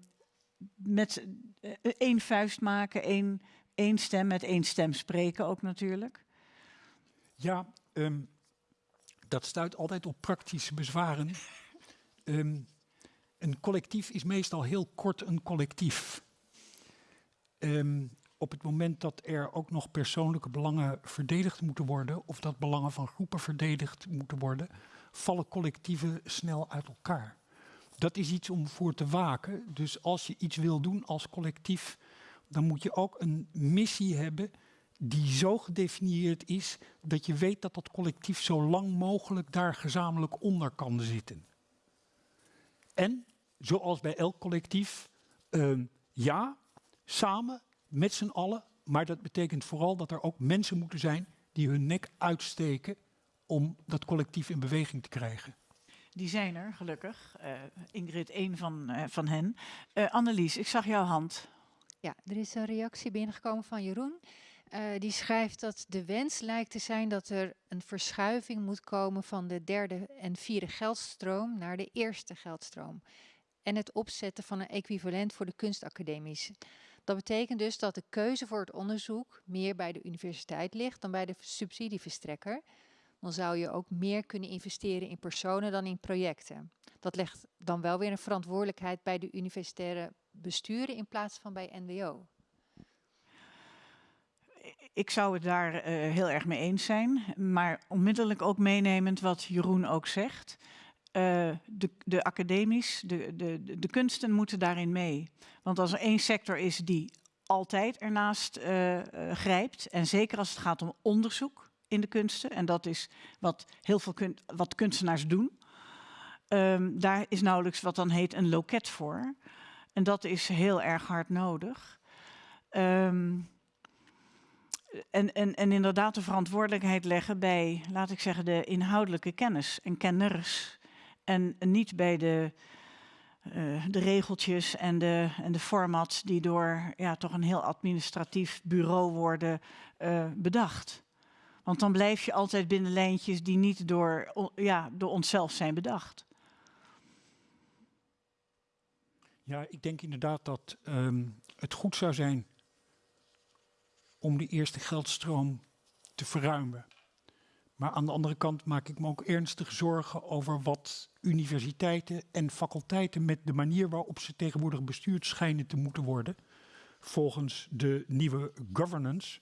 met eh, één vuist maken, één één stem met één stem spreken ook natuurlijk. Ja, ehm, dat stuit altijd op praktische bezwaren. Ehm, een collectief is meestal heel kort een collectief. Ehm, op het moment dat er ook nog persoonlijke belangen verdedigd moeten worden, of dat belangen van groepen verdedigd moeten worden, vallen collectieven snel uit elkaar. Dat is iets om voor te waken. Dus als je iets wil doen als collectief, dan moet je ook een missie hebben die zo gedefinieerd is dat je weet dat dat collectief zo lang mogelijk daar gezamenlijk onder kan zitten. En, zoals bij elk collectief, ehm, ja, samen, met z'n allen, maar dat betekent vooral dat er ook mensen moeten zijn die hun nek uitsteken om dat collectief in beweging te krijgen. Die zijn er, gelukkig. Eh, Ingrid, één van, eh, van hen. Eh, Annelies, ik zag jouw hand. Ja, er is een reactie binnengekomen van Jeroen. Eh, die schrijft dat de wens lijkt te zijn dat er een verschuiving moet komen van de derde en vierde geldstroom naar de eerste geldstroom. En het opzetten van een equivalent voor de kunstacademies. Dat betekent dus dat de keuze voor het onderzoek meer bij de universiteit ligt dan bij de subsidieverstrekker. Dan zou je ook meer kunnen investeren in personen dan in projecten. Dat legt dan wel weer een verantwoordelijkheid bij de universitaire besturen in plaats van bij NWO. Ik zou het daar eh, heel erg mee eens zijn. Maar onmiddellijk ook meenemend wat Jeroen ook zegt. Eh, de, de academies, de, de, de- kunsten moeten daarin mee. Want als er één sector is die altijd ernaast eh, grijpt, en zeker als het gaat om onderzoek in de kunsten, en dat is wat heel veel wat kunstenaars doen, ehm, daar is nauwelijks wat dan heet een loket voor. En dat is heel erg hard nodig. Ehm, en, en, en inderdaad de verantwoordelijkheid leggen bij, laat ik zeggen, de inhoudelijke kennis en kenners. En niet bij de, eh, de regeltjes en de, en de formats die door ja, toch een heel administratief bureau worden eh, bedacht. Want dan blijf je altijd binnen lijntjes die niet door, ja, door onszelf zijn bedacht. Ja, ik denk inderdaad dat ehm, het goed zou zijn om de eerste geldstroom te verruimen. Maar aan de andere kant maak ik me ook ernstig zorgen over wat universiteiten en faculteiten met de manier waarop ze tegenwoordig bestuurd schijnen te moeten worden, volgens de nieuwe governance.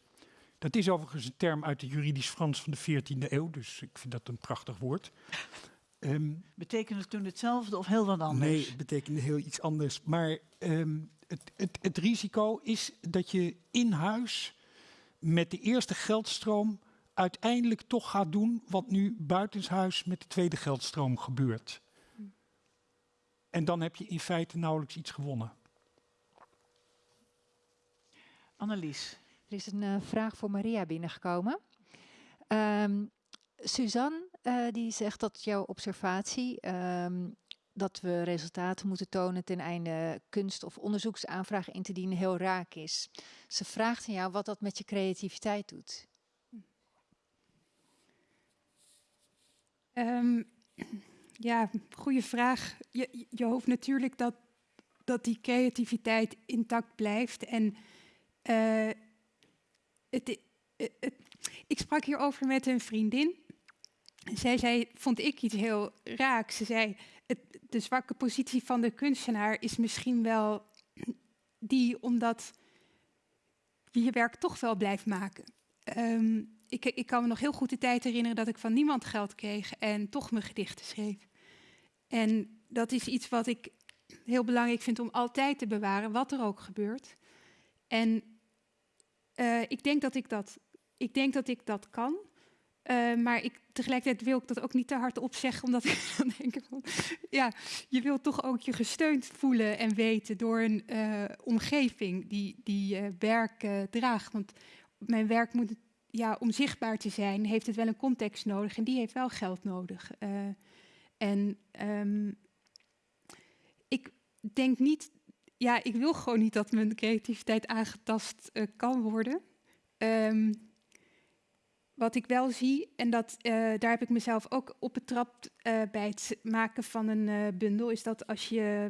Dat is overigens een term uit het juridisch Frans van de 14e eeuw, dus ik vind dat een prachtig woord. Ehm, Betekent het toen hetzelfde of heel wat anders? Nee, het betekende heel iets anders. Maar ehm, het, het, het risico is dat je in huis met de eerste geldstroom uiteindelijk toch gaat doen wat nu buitenshuis met de tweede geldstroom gebeurt. En dan heb je in feite nauwelijks iets gewonnen. Annelies. Er is een uh, vraag voor Maria binnengekomen. Um, Suzanne uh, die zegt dat jouw observatie um, dat we resultaten moeten tonen ten einde kunst- of onderzoeksaanvragen in te dienen heel raak is. Ze vraagt aan jou wat dat met je creativiteit doet. Um, ja, goede vraag. Je, je hoopt natuurlijk dat, dat die creativiteit intact blijft. En het, het, het, ik sprak hierover met een vriendin. Zij zei, vond ik iets heel raaks. Ze zei, het, de zwakke positie van de kunstenaar is misschien wel die omdat je je werk toch wel blijft maken. Um, ik, ik, kan me nog heel goed de tijd herinneren dat ik van niemand geld kreeg en toch mijn gedichten schreef. En dat is iets wat ik heel belangrijk vind om altijd te bewaren, wat er ook gebeurt. En uh, ik, denk dat ik, dat, ik denk dat ik dat kan. Uh, maar ik, tegelijkertijd wil ik dat ook niet te hard opzeggen, omdat ik dan denk van, ja, je wilt toch ook je gesteund voelen en weten door een uh, omgeving die, die werk draagt. Want mijn werk moet ja, om zichtbaar te zijn, heeft het wel een context nodig en die heeft wel geld nodig. En um, ik denk niet, ja, ik wil gewoon niet dat mijn creativiteit aangetast kan worden. Um, wat ik wel zie, en dat, uh, daar heb ik mezelf ook op betrapt bij het maken van een bundel, is dat als je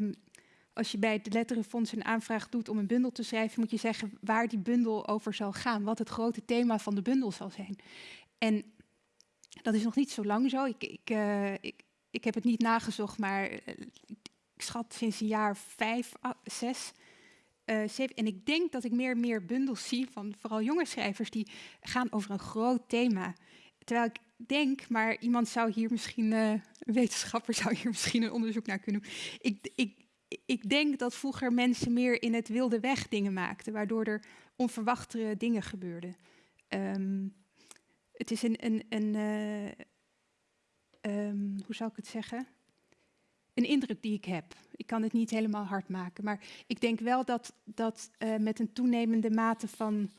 als je bij het Letterenfonds een aanvraag doet om een bundel te schrijven, moet je zeggen waar die bundel over zal gaan, wat het grote thema van de bundel zal zijn. En dat is nog niet zo lang zo. Ik, ik, uh, ik, ik heb het niet nagezocht, maar uh, ik schat sinds een jaar vijf, zes. Zeven. En ik denk dat ik meer en meer bundels zie van vooral jonge schrijvers die gaan over een groot thema. Terwijl ik denk, maar iemand zou hier misschien, een wetenschapper zou hier misschien een onderzoek naar kunnen doen. Ik, ik, ik denk dat vroeger mensen meer in het wilde weg dingen maakten, waardoor er onverwachte dingen gebeurden. Um, het is een, een, een uh, um, hoe zou ik het zeggen? Een indruk die ik heb. Ik kan het niet helemaal hard maken, maar ik denk wel dat, dat uh, met een toenemende mate van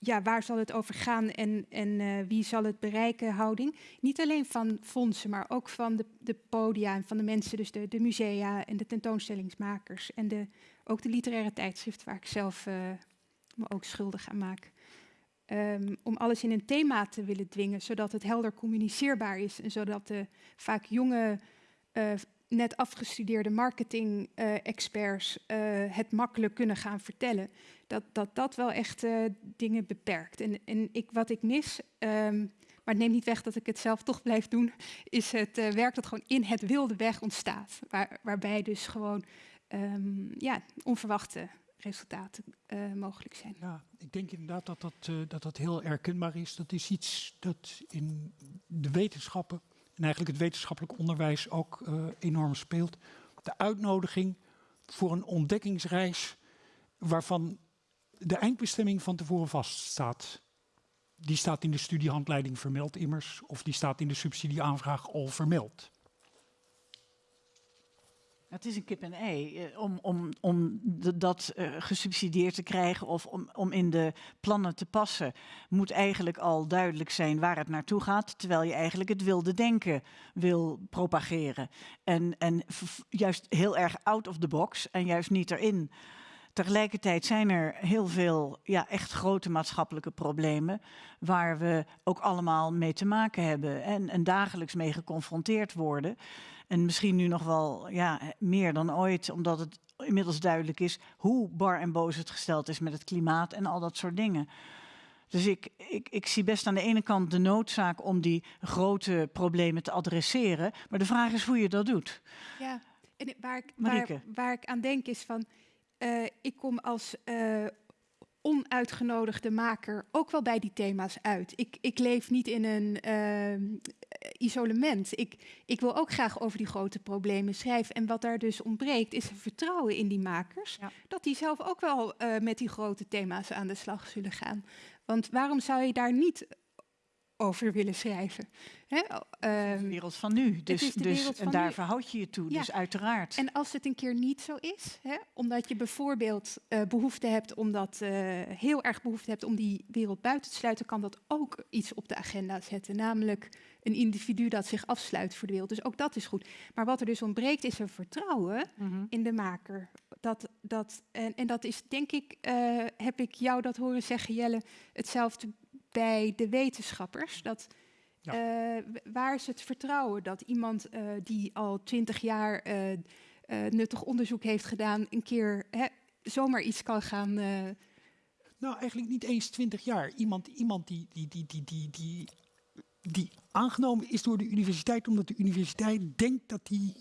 ja, waar zal het over gaan en, en uh, wie zal het bereiken houding. Niet alleen van fondsen, maar ook van de, de podia en van de mensen, dus de, de musea en de tentoonstellingsmakers. En de, ook de literaire tijdschrift waar ik zelf uh, me ook schuldig aan maak. Um, om alles in een thema te willen dwingen, zodat het helder communiceerbaar is en zodat de vaak jonge net afgestudeerde marketing-experts uh, uh, het makkelijk kunnen gaan vertellen. Dat dat, dat wel echt uh, dingen beperkt. En, en ik, wat ik mis, um, maar het neemt niet weg dat ik het zelf toch blijf doen, is het werk dat gewoon in het wilde weg ontstaat. Waar, waarbij dus gewoon um, ja, onverwachte resultaten mogelijk zijn. Ja, ik denk inderdaad dat dat, dat dat heel herkenbaar is. Dat is iets dat in de wetenschappen en eigenlijk het wetenschappelijk onderwijs ook uh, enorm speelt. De uitnodiging voor een ontdekkingsreis waarvan de eindbestemming van tevoren vaststaat. Die staat in de studiehandleiding vermeld immers, of die staat in de subsidieaanvraag al vermeld. Het is een kip en ei. Eh, om, om, om dat uh, gesubsidieerd te krijgen of om, om in de plannen te passen, moet eigenlijk al duidelijk zijn waar het naartoe gaat, terwijl je eigenlijk het wilde denken wil propageren. En, en juist heel erg out of the box en juist niet erin. Tegelijkertijd zijn er heel veel ja, echt grote maatschappelijke problemen waar we ook allemaal mee te maken hebben en, en dagelijks mee geconfronteerd worden. En misschien nu nog wel ja, meer dan ooit, omdat het inmiddels duidelijk is hoe bar en boos het gesteld is met het klimaat en al dat soort dingen. Dus ik, ik, ik zie best aan de ene kant de noodzaak om die grote problemen te adresseren. Maar de vraag is hoe je dat doet. Ja, en waar ik, waar, waar ik aan denk is van, uh, ik kom als uh, onuitgenodigde maker ook wel bij die thema's uit. Ik, ik leef niet in een, uh, isolement. Ik, ik wil ook graag over die grote problemen schrijven. En wat daar dus ontbreekt, is vertrouwen in die makers. Dat die zelf ook wel uh, met die grote thema's aan de slag zullen gaan. Want waarom zou je daar niet over willen schrijven. Hè? de ehm, wereld van nu. Dus, dus en daar verhoud je je toe. Dus uiteraard. En als het een keer niet zo is, hè, omdat je bijvoorbeeld uh, behoefte hebt, omdat uh, heel erg behoefte hebt om die wereld buiten te sluiten, kan dat ook iets op de agenda zetten. Namelijk een individu dat zich afsluit voor de wereld. Dus ook dat is goed. Maar wat er dus ontbreekt, is een vertrouwen mhm. in de maker. Dat, dat, en, en dat is, denk ik, uh, heb ik jou dat horen zeggen, Jelle, hetzelfde bij de wetenschappers. Dat, uh, waar is het vertrouwen dat iemand uh, die al twintig jaar uh, nuttig onderzoek heeft gedaan, een keer hè, zomaar iets kan gaan. Nou, eigenlijk niet eens twintig jaar. Iemand, iemand die, die, die, die, die, die, die aangenomen is door de universiteit, omdat de universiteit denkt dat hij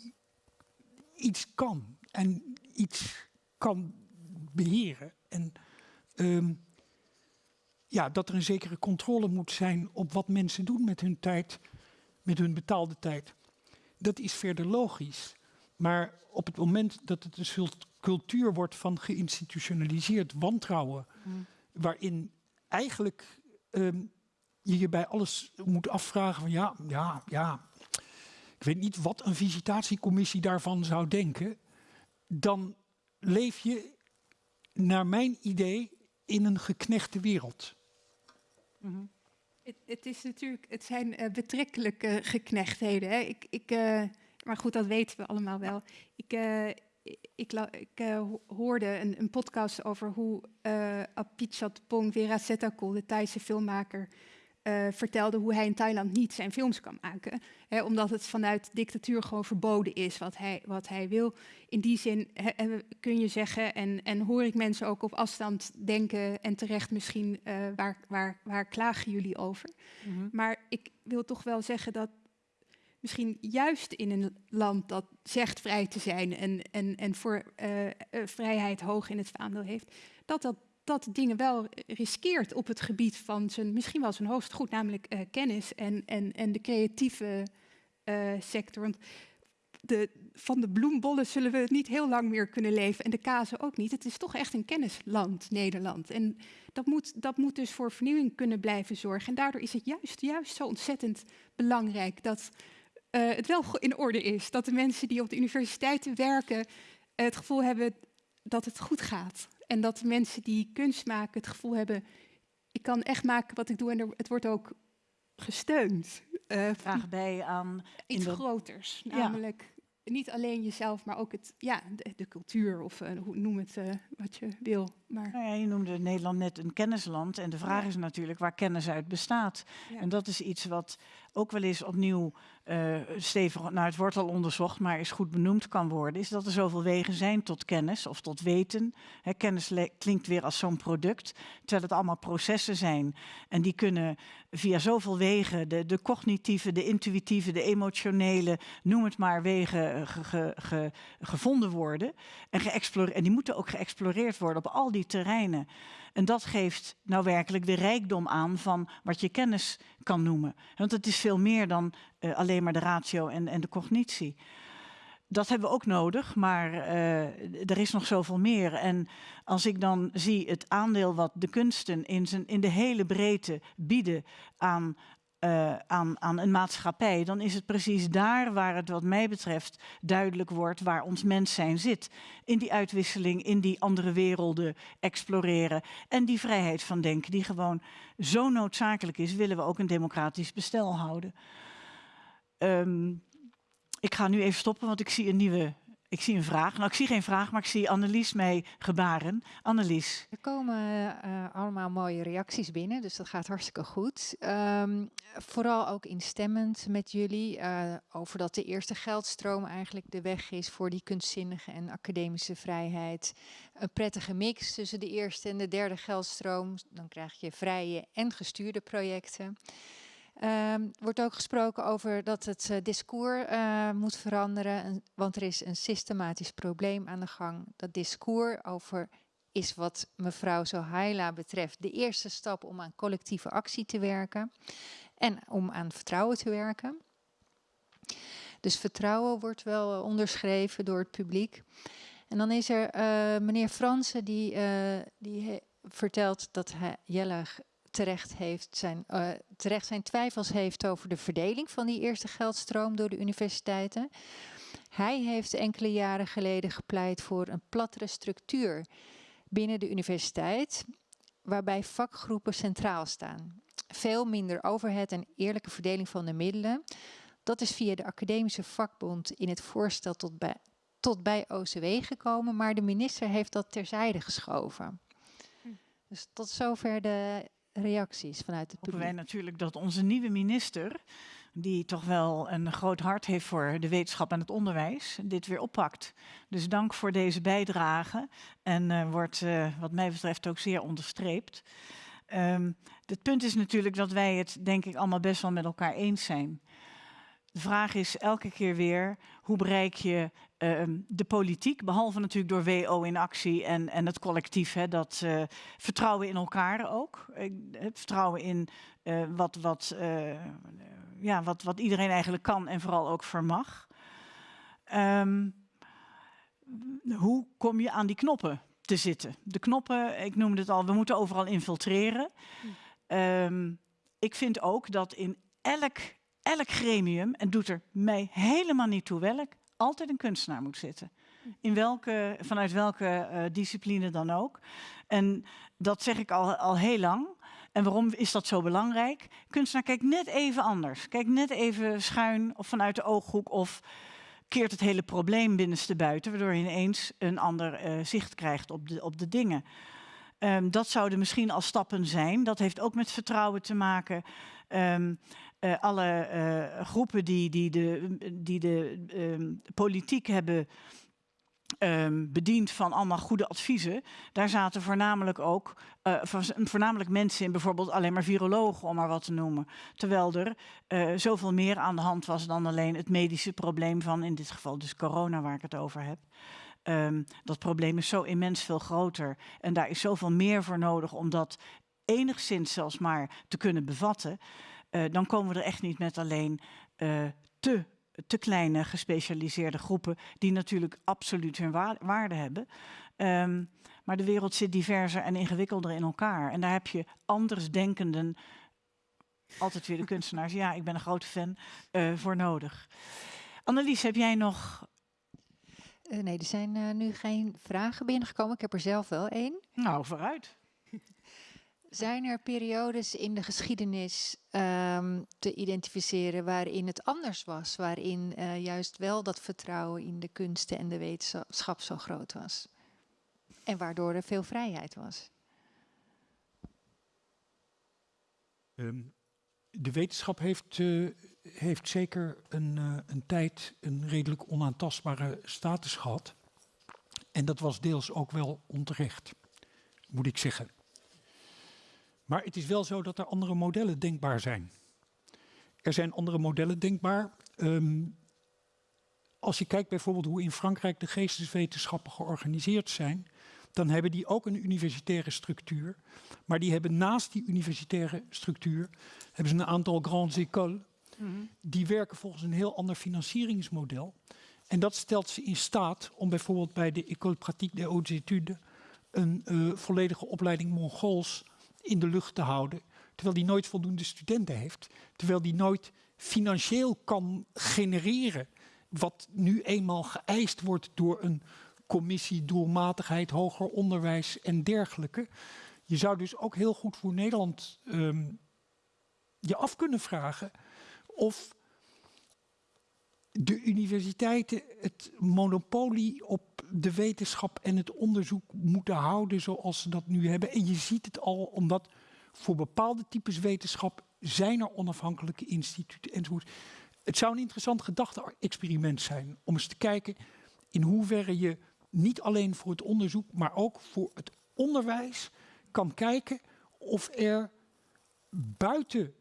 iets kan en iets kan beheren. En um, ja, dat er een zekere controle moet zijn op wat mensen doen met hun tijd, met hun betaalde tijd. Dat is verder logisch. Maar op het moment dat het een cultuur wordt van geïnstitutionaliseerd wantrouwen, mm. waarin eigenlijk um, je je bij alles moet afvragen van ja, ja, ja, ik weet niet wat een visitatiecommissie daarvan zou denken, dan leef je naar mijn idee in een geknechte wereld. Mhm. Het, is natuurlijk, het zijn uh, betrekkelijke geknechtheden. Hè. Ik, ik, uh, maar goed, dat weten we allemaal wel. Ik, uh, ik, hoorde een, een, podcast over hoe uh, Apichat Pong Verasetakul, de Thaise filmmaker, uh, vertelde hoe hij in Thailand niet zijn films kan maken. Hè, omdat het vanuit dictatuur gewoon verboden is wat hij, wat hij wil. In die zin kun je zeggen, en, en hoor ik mensen ook op afstand denken, en terecht misschien, uh, waar, waar, waar klagen jullie over? Mm -hmm. Maar ik wil toch wel zeggen dat misschien juist in een land dat zegt vrij te zijn en, en, en voor uh, vrijheid hoog in het vaandel heeft, dat dat dat dingen wel riskeert op het gebied van zijn, misschien wel zijn hoogst goed, namelijk uh, kennis en, en, en de creatieve uh, sector. Want de, van de bloembollen zullen we niet heel lang meer kunnen leven en de kazen ook niet. Het is toch echt een kennisland, Nederland. En dat moet, dat moet dus voor vernieuwing kunnen blijven zorgen. En daardoor is het juist, juist zo ontzettend belangrijk dat uh, het wel in orde is. Dat de mensen die op de universiteiten werken het gevoel hebben dat het goed gaat. En dat mensen die kunst maken het gevoel hebben, ik kan echt maken wat ik doe en er, het wordt ook gesteund. Uh, Vraag bij aan... Iets groters, namelijk niet alleen jezelf, maar ook het, ja, de, cultuur of uh, hoe noem het uh, wat je wil. Maar... Nou ja, je noemde Nederland net een kennisland en de vraag is natuurlijk waar kennis uit bestaat. En dat is iets wat ook wel eens opnieuw uh, stevig, nou het wordt al onderzocht, maar is goed benoemd kan worden, is dat er zoveel wegen zijn tot kennis of tot weten. Kennis klinkt weer als zo'n product, terwijl het allemaal processen zijn. En die kunnen via zoveel wegen, de, de cognitieve, de intuïtieve, de emotionele, noem het maar, wegen eh, ge, ge, gevonden worden. En, en die moeten ook geëxploreerd worden op al die terreinen. En dat geeft nou werkelijk de rijkdom aan van wat je kennis kan noemen. Want het is veel meer dan uh, alleen maar de ratio en, en de cognitie. Dat hebben we ook nodig, maar uh, er is nog zoveel meer. En als ik dan zie het aandeel wat de kunsten in, zijn, in de hele breedte bieden aan uh, aan, aan een maatschappij, dan is het precies daar waar het wat mij betreft duidelijk wordt waar ons mens zijn zit. In die uitwisseling, in die andere werelden exploreren en die vrijheid van denken die gewoon zo noodzakelijk is, willen we ook een democratisch bestel houden. Um, ik ga nu even stoppen, want ik zie een nieuwe ik zie een vraag. Nou, ik zie geen vraag, maar ik zie Annelies mee gebaren. Annelies. Er komen uh, allemaal mooie reacties binnen, dus dat gaat hartstikke goed. Um, vooral ook instemmend met jullie uh, over dat de eerste geldstroom eigenlijk de weg is voor die kunstzinnige en academische vrijheid. Een prettige mix tussen de eerste en de derde geldstroom. Dan krijg je vrije en gestuurde projecten. Um, wordt ook gesproken over dat het uh, discours uh, moet veranderen, want er is een systematisch probleem aan de gang. Dat discours over is wat mevrouw Sohaila betreft de eerste stap om aan collectieve actie te werken en om aan vertrouwen te werken. Dus vertrouwen wordt wel onderschreven door het publiek. En dan is er meneer Fransen die, die vertelt dat hij, Jelle terecht, heeft zijn, uh, terecht zijn twijfels heeft over de verdeling van die eerste geldstroom door de universiteiten. Hij heeft enkele jaren geleden gepleit voor een plattere structuur binnen de universiteit, waarbij vakgroepen centraal staan. Veel minder overhead en eerlijke verdeling van de middelen. Dat is via de academische vakbond in het voorstel tot bij, tot bij OCW gekomen, maar de minister heeft dat terzijde geschoven. Hm. Dus tot zover de reacties vanuit het publiek. wij natuurlijk dat onze nieuwe minister, die toch wel een groot hart heeft voor de wetenschap en het onderwijs, dit weer oppakt. Dus dank voor deze bijdrage en uh, wordt uh, wat mij betreft ook zeer onderstreept. Um, het punt is natuurlijk dat wij het denk ik allemaal best wel met elkaar eens zijn. De vraag is elke keer weer, hoe bereik je uh, de politiek, behalve natuurlijk door WO in actie en, en het collectief, hè, dat uh, vertrouwen in elkaar ook. Vertrouwen in uh, wat, wat, ja, wat, wat iedereen eigenlijk kan en vooral ook vermag. Um, hoe kom je aan die knoppen te zitten? De knoppen, ik noemde het al, we moeten overal infiltreren. Um, ik vind ook dat in elk elk gremium, en doet er mij helemaal niet toe welk, altijd een kunstenaar moet zitten. In welke, vanuit welke uh, discipline dan ook. En dat zeg ik al, al heel lang. En waarom is dat zo belangrijk? Kunstenaar kijkt net even anders. Kijkt net even schuin of vanuit de ooghoek of keert het hele probleem binnenste buiten, waardoor je ineens een ander uh, zicht krijgt op de, op de dingen. Um, dat zouden misschien al stappen zijn. Dat heeft ook met vertrouwen te maken. Um, uh, alle uh, groepen die, die de, die de um, politiek hebben um, bediend van allemaal goede adviezen. Daar zaten voornamelijk ook uh, voornamelijk mensen in, bijvoorbeeld alleen maar virologen, om maar wat te noemen. Terwijl er zoveel meer aan de hand was dan alleen het medische probleem van, in dit geval dus corona, waar ik het over heb. Um, dat probleem is zo immens veel groter. En daar is zoveel meer voor nodig om dat enigszins zelfs maar te kunnen bevatten. Uh, dan komen we er echt niet met alleen uh, te, te kleine gespecialiseerde groepen, die natuurlijk absoluut hun wa waarde hebben. Um, maar de wereld zit diverser en ingewikkelder in elkaar. En daar heb je andersdenkenden, altijd weer de kunstenaars, ja, ik ben een grote fan, uh, voor nodig. Annelies, heb jij nog uh, nee, er zijn uh, nu geen vragen binnengekomen. Ik heb er zelf wel één. Nou, vooruit. Zijn er periodes in de geschiedenis um, te identificeren waarin het anders was? Waarin uh, juist wel dat vertrouwen in de kunsten en de wetenschap zo groot was? En waardoor er veel vrijheid was? Um, de wetenschap heeft, uh, heeft zeker een, uh, een tijd een redelijk onaantastbare status gehad. En dat was deels ook wel onterecht, moet ik zeggen. Maar het is wel zo dat er andere modellen denkbaar zijn. Er zijn andere modellen denkbaar. Um, als je kijkt bijvoorbeeld hoe in Frankrijk de geesteswetenschappen georganiseerd zijn, dan hebben die ook een universitaire structuur. Maar die hebben naast die universitaire structuur hebben ze een aantal grandes écoles. Mm -hmm. Die werken volgens een heel ander financieringsmodel. En dat stelt ze in staat om bijvoorbeeld bij de École Pratique des Hautes Études een uh, volledige opleiding Mongols in de lucht te houden. Terwijl die nooit voldoende studenten heeft. Terwijl die nooit financieel kan genereren. Wat nu eenmaal geëist wordt door een commissie doelmatigheid, hoger onderwijs en dergelijke. Je zou dus ook heel goed voor Nederland um, je af kunnen vragen of de universiteiten het monopolie op de wetenschap en het onderzoek moeten houden zoals ze dat nu hebben. En je ziet het al omdat voor bepaalde types wetenschap zijn er onafhankelijke instituten enzovoort. Het zou een interessant gedachte-experiment zijn om eens te kijken in hoeverre je niet alleen voor het onderzoek, maar ook voor het onderwijs kan kijken of er buiten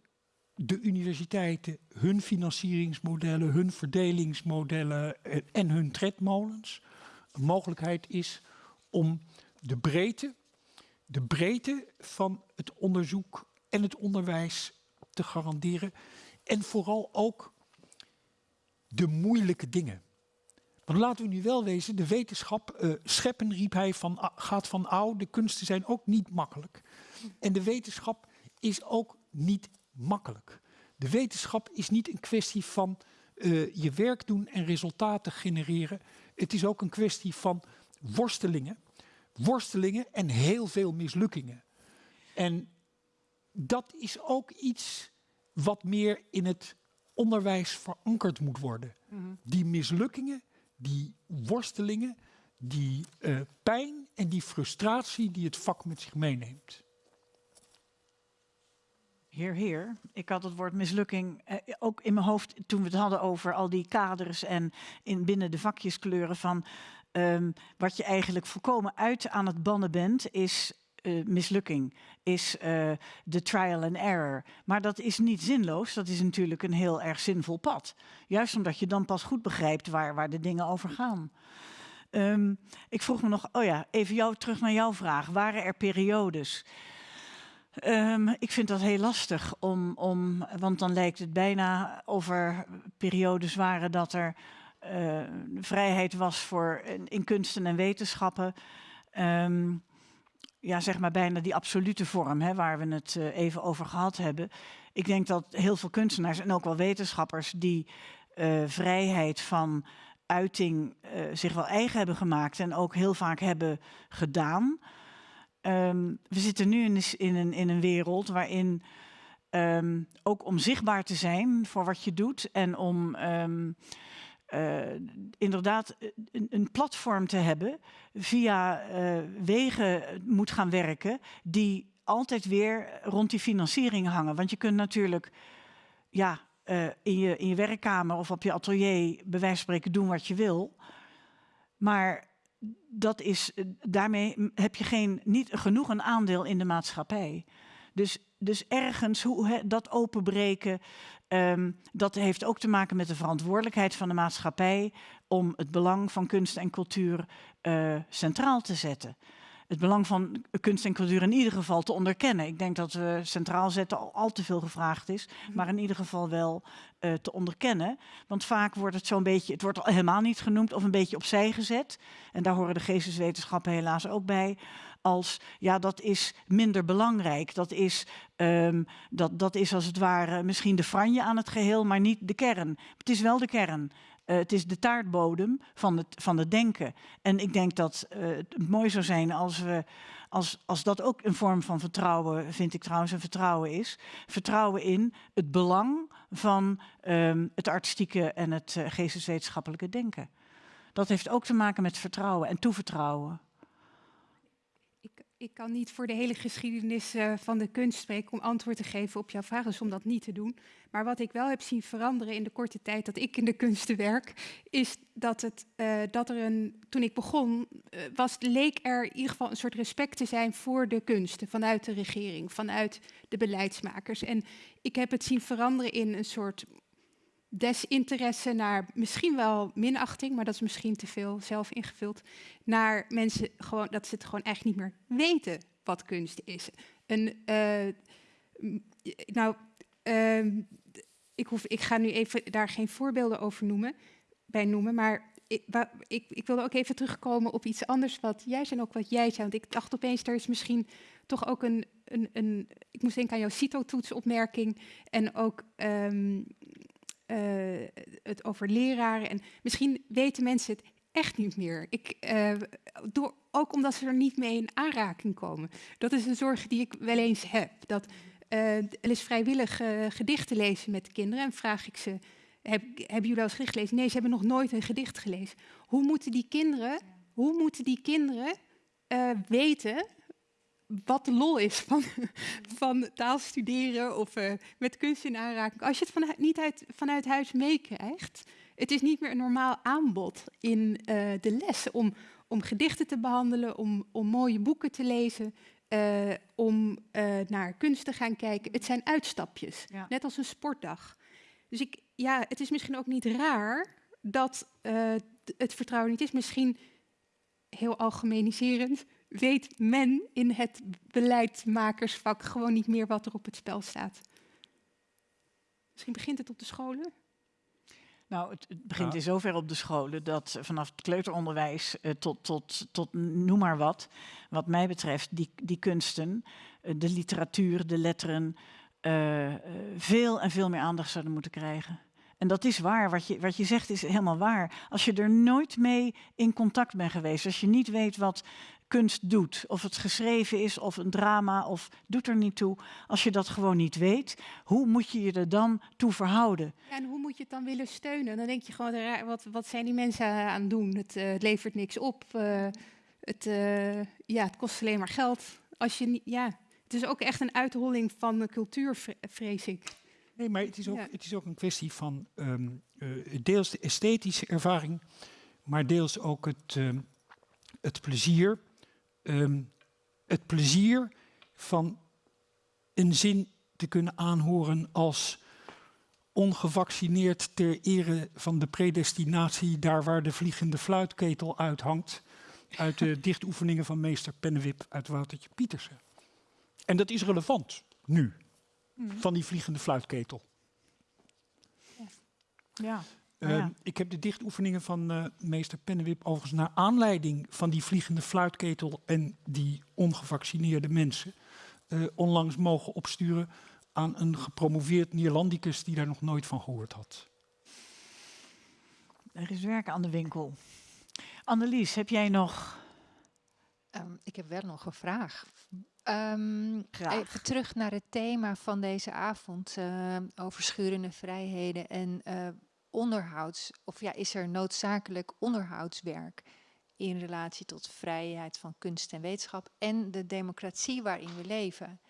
de universiteiten hun financieringsmodellen, hun verdelingsmodellen en hun tredmolens een mogelijkheid is om de breedte, de breedte van het onderzoek en het onderwijs te garanderen. En vooral ook de moeilijke dingen. Want laten we nu wel wezen, de wetenschap, uh, scheppen riep hij, van, gaat van oud, de kunsten zijn ook niet makkelijk. En de wetenschap is ook niet makkelijk. De wetenschap is niet een kwestie van uh, je werk doen en resultaten genereren. Het is ook een kwestie van worstelingen. Worstelingen en heel veel mislukkingen. En dat is ook iets wat meer in het onderwijs verankerd moet worden. Mhm. Die mislukkingen, die worstelingen, die uh, pijn en die frustratie die het vak met zich meeneemt. Heer, heer. Ik had het woord mislukking eh, ook in mijn hoofd toen we het hadden over al die kaders en in binnen de vakjeskleuren van um, wat je eigenlijk volkomen uit aan het bannen bent, is uh, mislukking, is uh, de trial and error. Maar dat is niet zinloos, dat is natuurlijk een heel erg zinvol pad. Juist omdat je dan pas goed begrijpt waar, waar de dingen over gaan. Um, ik vroeg me nog, oh ja, even jou, terug naar jouw vraag. Waren er periodes Um, ik vind dat heel lastig, om, om, want dan lijkt het bijna of er periodes waren dat er uh, vrijheid was voor in, kunsten en wetenschappen. Um, ja, zeg maar bijna die absolute vorm, hè, waar we het uh, even over gehad hebben. Ik denk dat heel veel kunstenaars en ook wel wetenschappers die uh, vrijheid van uiting zich wel eigen hebben gemaakt en ook heel vaak hebben gedaan. Um, we zitten nu in, in, een, in een wereld waarin um, ook om zichtbaar te zijn voor wat je doet en om um, uh, inderdaad een, een, platform te hebben via uh, wegen moet gaan werken die altijd weer rond die financiering hangen. Want je kunt natuurlijk ja, in, je, in je werkkamer of op je atelier bij wijze van spreken doen wat je wil. Maar dat is, eh, daarmee heb je geen, niet genoeg een aandeel in de maatschappij. Dus, dus ergens hoe he, dat openbreken, um, dat heeft ook te maken met de verantwoordelijkheid van de maatschappij om het belang van kunst en cultuur uh, centraal te zetten het belang van kunst en cultuur in ieder geval te onderkennen. Ik denk dat we centraal zetten al, al te veel gevraagd is, mhm. maar in ieder geval wel uh, te onderkennen. Want vaak wordt het zo'n beetje, het wordt al helemaal niet genoemd of een beetje opzij gezet. En daar horen de geesteswetenschappen helaas ook bij. Als ja, dat is minder belangrijk. Dat is, um, dat, dat is als het ware misschien de franje aan het geheel, maar niet de kern. Het is wel de kern. Uh, het is de taartbodem van het, van het denken. En ik denk dat uh, het mooi zou zijn als we. Als, als dat ook een vorm van vertrouwen, vind ik trouwens, een vertrouwen is. Vertrouwen in het belang van um, het artistieke en het uh, geesteswetenschappelijke denken. Dat heeft ook te maken met vertrouwen en toevertrouwen ik kan niet voor de hele geschiedenis uh, van de kunst spreken om antwoord te geven op jouw vraag, dus om dat niet te doen. Maar wat ik wel heb zien veranderen in de korte tijd dat ik in de kunsten werk, is dat, het, uh, dat er een, toen ik begon, uh, was, leek er in ieder geval een soort respect te zijn voor de kunsten vanuit de regering, vanuit de beleidsmakers. En ik heb het zien veranderen in een soort desinteresse naar misschien wel minachting, maar dat is misschien te veel zelf ingevuld, naar mensen gewoon dat ze het gewoon echt niet meer weten wat kunst is. Een, uh, nou, uh, ik, hoef, ik ga nu even daar geen voorbeelden over noemen, bij noemen, maar ik, ik, wilde ook even terugkomen op iets anders wat jij zei en ook wat jij zei. Want ik dacht opeens, er is misschien toch ook een, een, een ik moest denken aan jouw CITO-toetsopmerking en ook um, uh, het over leraren. En misschien weten mensen het echt niet meer. Ik, uh, door, ook omdat ze er niet mee in aanraking komen. Dat is een zorg die ik wel eens heb. Dat uh, eens vrijwillig gedichten lezen met de kinderen. En vraag ik ze, heb, hebben jullie wel eens gelezen? Nee, ze hebben nog nooit een gedicht gelezen. Hoe moeten die kinderen, hoe moeten die kinderen weten wat de lol is van, van taal studeren of uh, met kunst in aanraking. Als je het vanuit, niet uit, vanuit huis meekrijgt, het is niet meer een normaal aanbod in uh, de lessen om, om gedichten te behandelen, om, om mooie boeken te lezen, uh, om naar kunst te gaan kijken. Het zijn uitstapjes, ja. net als een sportdag. Dus ik, ja, het is misschien ook niet raar dat het vertrouwen niet is. Misschien heel algemeniserend weet men in het beleidsmakersvak gewoon niet meer wat er op het spel staat. Misschien begint het op de scholen? Nou, het, het begint Ja. in zover op de scholen dat vanaf het kleuteronderwijs eh, tot, tot, tot noem maar wat, wat mij betreft, die, die kunsten, eh, de literatuur, de letteren, eh, eh, veel en veel meer aandacht zouden moeten krijgen. En dat is waar, wat je, wat je zegt is helemaal waar. Als je er nooit mee in contact bent geweest, als je niet weet wat kunst doet, of het geschreven is of een drama, of doet er niet toe, als je dat gewoon niet weet, hoe moet je je er dan toe verhouden? Ja, en hoe moet je het dan willen steunen? Dan denk je gewoon, raar, wat, wat zijn die mensen aan het doen? Het, eh, het levert niks op. eh, het, eh, ja, het kost alleen maar geld. Als je niet, ja, het is ook echt een uitholling van de cultuur, vre- vrees ik. Nee, maar het is ook, Ja. het is ook een kwestie van ehm, eh, deels de esthetische ervaring, maar deels ook het, ehm, het plezier. Ehm, het plezier van een zin te kunnen aanhoren als ongevaccineerd ter ere van de predestinatie, daar waar de vliegende fluitketel uithangt, uit de dichtoefeningen van meester Pennewip uit Woutertje Pietersen. En dat is relevant nu, van die vliegende fluitketel. Ja. Eh, Ja. Ik heb de dichtoefeningen van eh, meester Pennewip overigens naar aanleiding van die vliegende fluitketel en die ongevaccineerde mensen eh, onlangs mogen opsturen aan een gepromoveerd Neerlandicus die daar nog nooit van gehoord had. Er is werk aan de winkel. Annelies, heb jij nog Ehm, ik heb wel nog een vraag. Ehm, Graag. Even terug naar het thema van deze avond eh, over schurende vrijheden en eh, onderhouds. Of ja, is er noodzakelijk onderhoudswerk in relatie tot vrijheid van kunst en wetenschap en de democratie waarin we leven?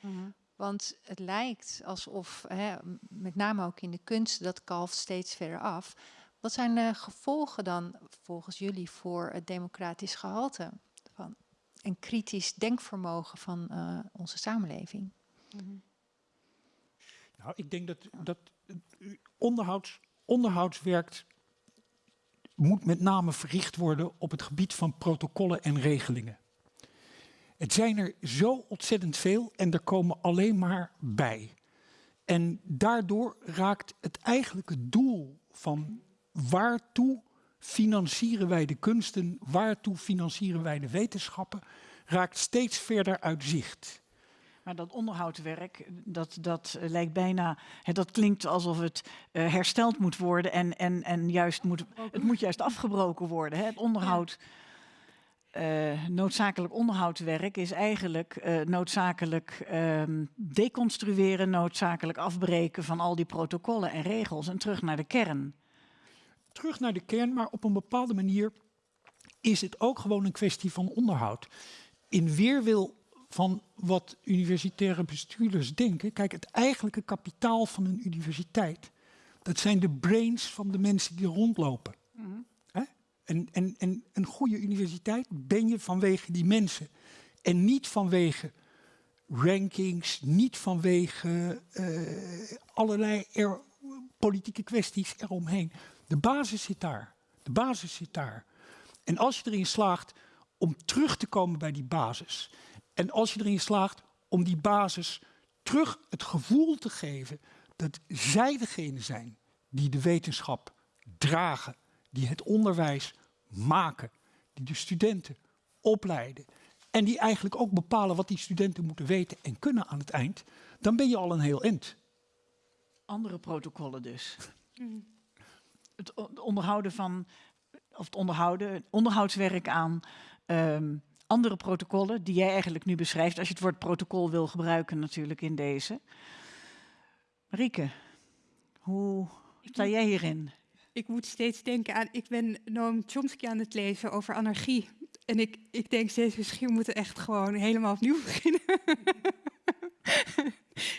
Want het lijkt alsof, hè, met name ook in de kunst, dat kalft steeds verder af. Wat zijn de gevolgen dan volgens jullie voor het democratisch gehalte van en kritisch denkvermogen van eh, onze samenleving? Nou, ik denk dat, dat eh, onderhouds, onderhoudswerk moet met name verricht worden op het gebied van protocollen en regelingen. Het zijn er zo ontzettend veel en er komen alleen maar bij. En daardoor raakt het eigenlijke doel van waartoe financieren wij de kunsten, waartoe financieren wij de wetenschappen, raakt steeds verder uit zicht. Maar dat onderhoudswerk, dat, dat eh, lijkt bijna, hè, dat klinkt alsof het eh, hersteld moet worden en, en, en juist moet, het moet juist afgebroken worden. Hè. Het onderhoud, eh, noodzakelijk onderhoudswerk is eigenlijk noodzakelijk ehm, deconstrueren, noodzakelijk afbreken van al die protocollen en regels en terug naar de kern. terug naar de kern, maar op een bepaalde manier is het ook gewoon een kwestie van onderhoud. In weerwil van wat universitaire bestuurders denken, kijk, het eigenlijke kapitaal van een universiteit, dat zijn de brains van de mensen die rondlopen. Hè? En, en, en een goede universiteit ben je vanwege die mensen. En niet vanwege rankings, niet vanwege eh, allerlei er- politieke kwesties eromheen. De basis zit daar. De basis zit daar. En als je erin slaagt om terug te komen bij die basis. En als je erin slaagt om die basis terug het gevoel te geven dat zij degene zijn die de wetenschap dragen, die het onderwijs maken, die de studenten opleiden en die eigenlijk ook bepalen wat die studenten moeten weten en kunnen aan het eind, dan ben je al een heel eind. Andere protocollen dus. Het onderhouden van, of het onderhouden, onderhoudswerk aan ehm, andere protocollen die jij eigenlijk nu beschrijft, als je het woord protocol wil gebruiken natuurlijk in deze. Marieke, hoe sta jij hierin? Ik moet steeds denken aan, ik ben Noam Chomsky aan het lezen over anarchie. En ik, ik denk steeds, misschien moeten we echt gewoon helemaal opnieuw beginnen.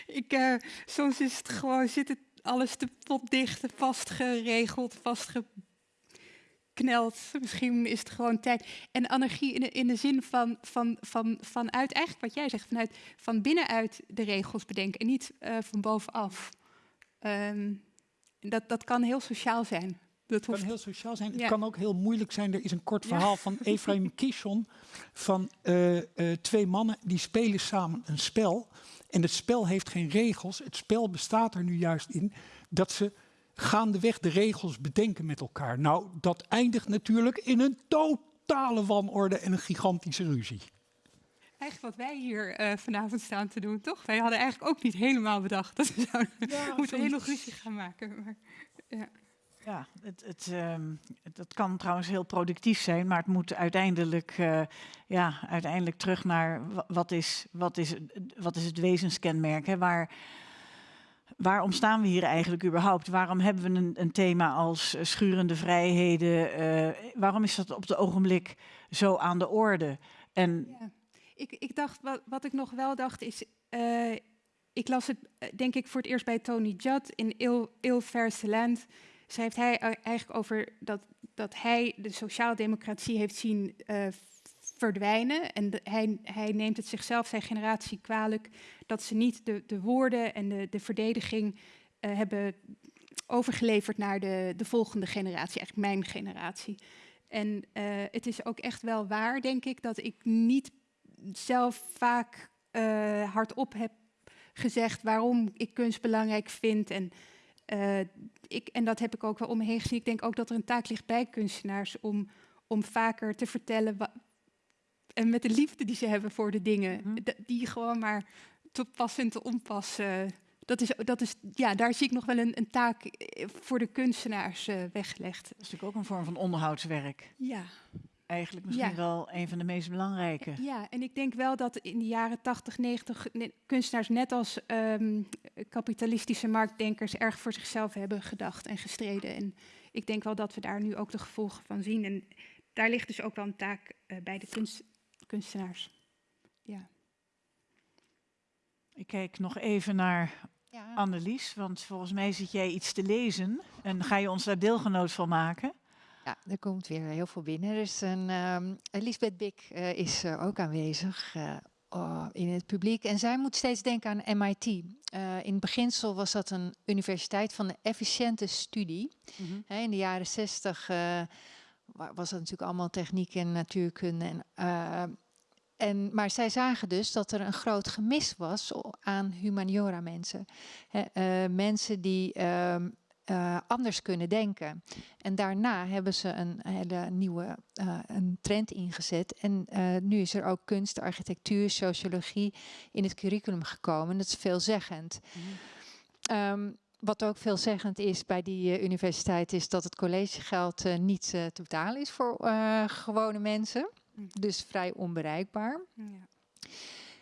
ik, eh, soms is het gewoon, zit het alles te potdicht, vastgeregeld, vastgekneld. Misschien is het gewoon tijd. En anarchie in de, in de zin van, van, van, vanuit, eigenlijk wat jij zegt, vanuit van binnenuit de regels bedenken en niet eh, van bovenaf. Ehm, dat, dat kan heel sociaal zijn. Dat Het kan hoeft heel sociaal zijn. Het kan ook heel moeilijk zijn. Er is een kort Ja. verhaal van Ephraim Kishon van eh, eh, twee mannen die spelen samen een spel. En het spel heeft geen regels. Het spel bestaat er nu juist in dat ze gaandeweg de regels bedenken met elkaar. Nou, dat eindigt natuurlijk in een totale wanorde en een gigantische ruzie. Eigenlijk wat wij hier uh, vanavond staan te doen, toch? Wij hadden eigenlijk ook niet helemaal bedacht dat we zouden ja, moeten een hele ruzie gaan maken. Maar, ja. Ja, het, het, um, dat kan trouwens heel productief zijn, maar het moet uiteindelijk, uh, ja, uiteindelijk terug naar wat is, wat is, wat is het wezenskenmerk? Hè? Waar, waarom staan we hier eigenlijk überhaupt? Waarom hebben we een, een thema als schurende vrijheden? Uh, waarom is dat op het ogenblik zo aan de orde? En ja. ik, ik dacht, wat, wat ik nog wel dacht is, uh, ik las het denk ik voor het eerst bij Tony Judd in Il, Il Verse Land schrijft hij eigenlijk over dat, dat hij de sociaaldemocratie heeft zien uh, verdwijnen. En hij, hij neemt het zichzelf, zijn generatie, kwalijk dat ze niet de, de woorden en de, de verdediging uh, hebben overgeleverd naar de, de volgende generatie, eigenlijk mijn generatie. En uh, het is ook echt wel waar, denk ik, dat ik niet zelf vaak hardop heb gezegd waarom ik kunst belangrijk vind. En uh, ik, en dat heb ik ook wel om me heen gezien. Ik denk ook dat er een taak ligt bij kunstenaars om, om vaker te vertellen. En met de liefde die ze hebben voor de dingen, mm die gewoon maar te pas en te onpas. Uh, dat is, dat is, ja, daar zie ik nog wel een, een taak eh, voor de kunstenaars uh, weggelegd. Dat is natuurlijk ook een vorm van onderhoudswerk. Ja, eigenlijk misschien wel een van de meest belangrijke. Ja, en ik denk wel dat in de jaren 80, 90 kunstenaars net als um, kapitalistische marktdenkers erg voor zichzelf hebben gedacht en gestreden. En ik denk wel dat we daar nu ook de gevolgen van zien. En daar ligt dus ook wel een taak uh, bij de kunst, kunstenaars. Ja. Ik kijk nog even naar ja. Annelies, want volgens mij zit jij iets te lezen. En ga je ons daar deelgenoot van maken? Ja, er komt weer heel veel binnen. Dus een, um, Elisabeth Bik uh, is uh, ook aanwezig uh, oh, in het publiek. En zij moet steeds denken aan MIT. in het beginsel was dat een universiteit van de efficiënte studie. Mm -hmm. in de jaren zestig was dat natuurlijk allemaal techniek en natuurkunde. En, en, maar zij zagen dus dat er een groot gemis was aan humaniora mensen. mensen die... Um, uh, anders kunnen denken. En daarna hebben ze een hele nieuwe uh, een trend ingezet. En uh, nu is er ook kunst, architectuur, sociologie in het curriculum gekomen. Dat is veelzeggend. Mm. Um, wat ook veelzeggend is bij die universiteit is dat het collegegeld niet te betalen is voor gewone mensen. Mm. Dus vrij onbereikbaar. Ja.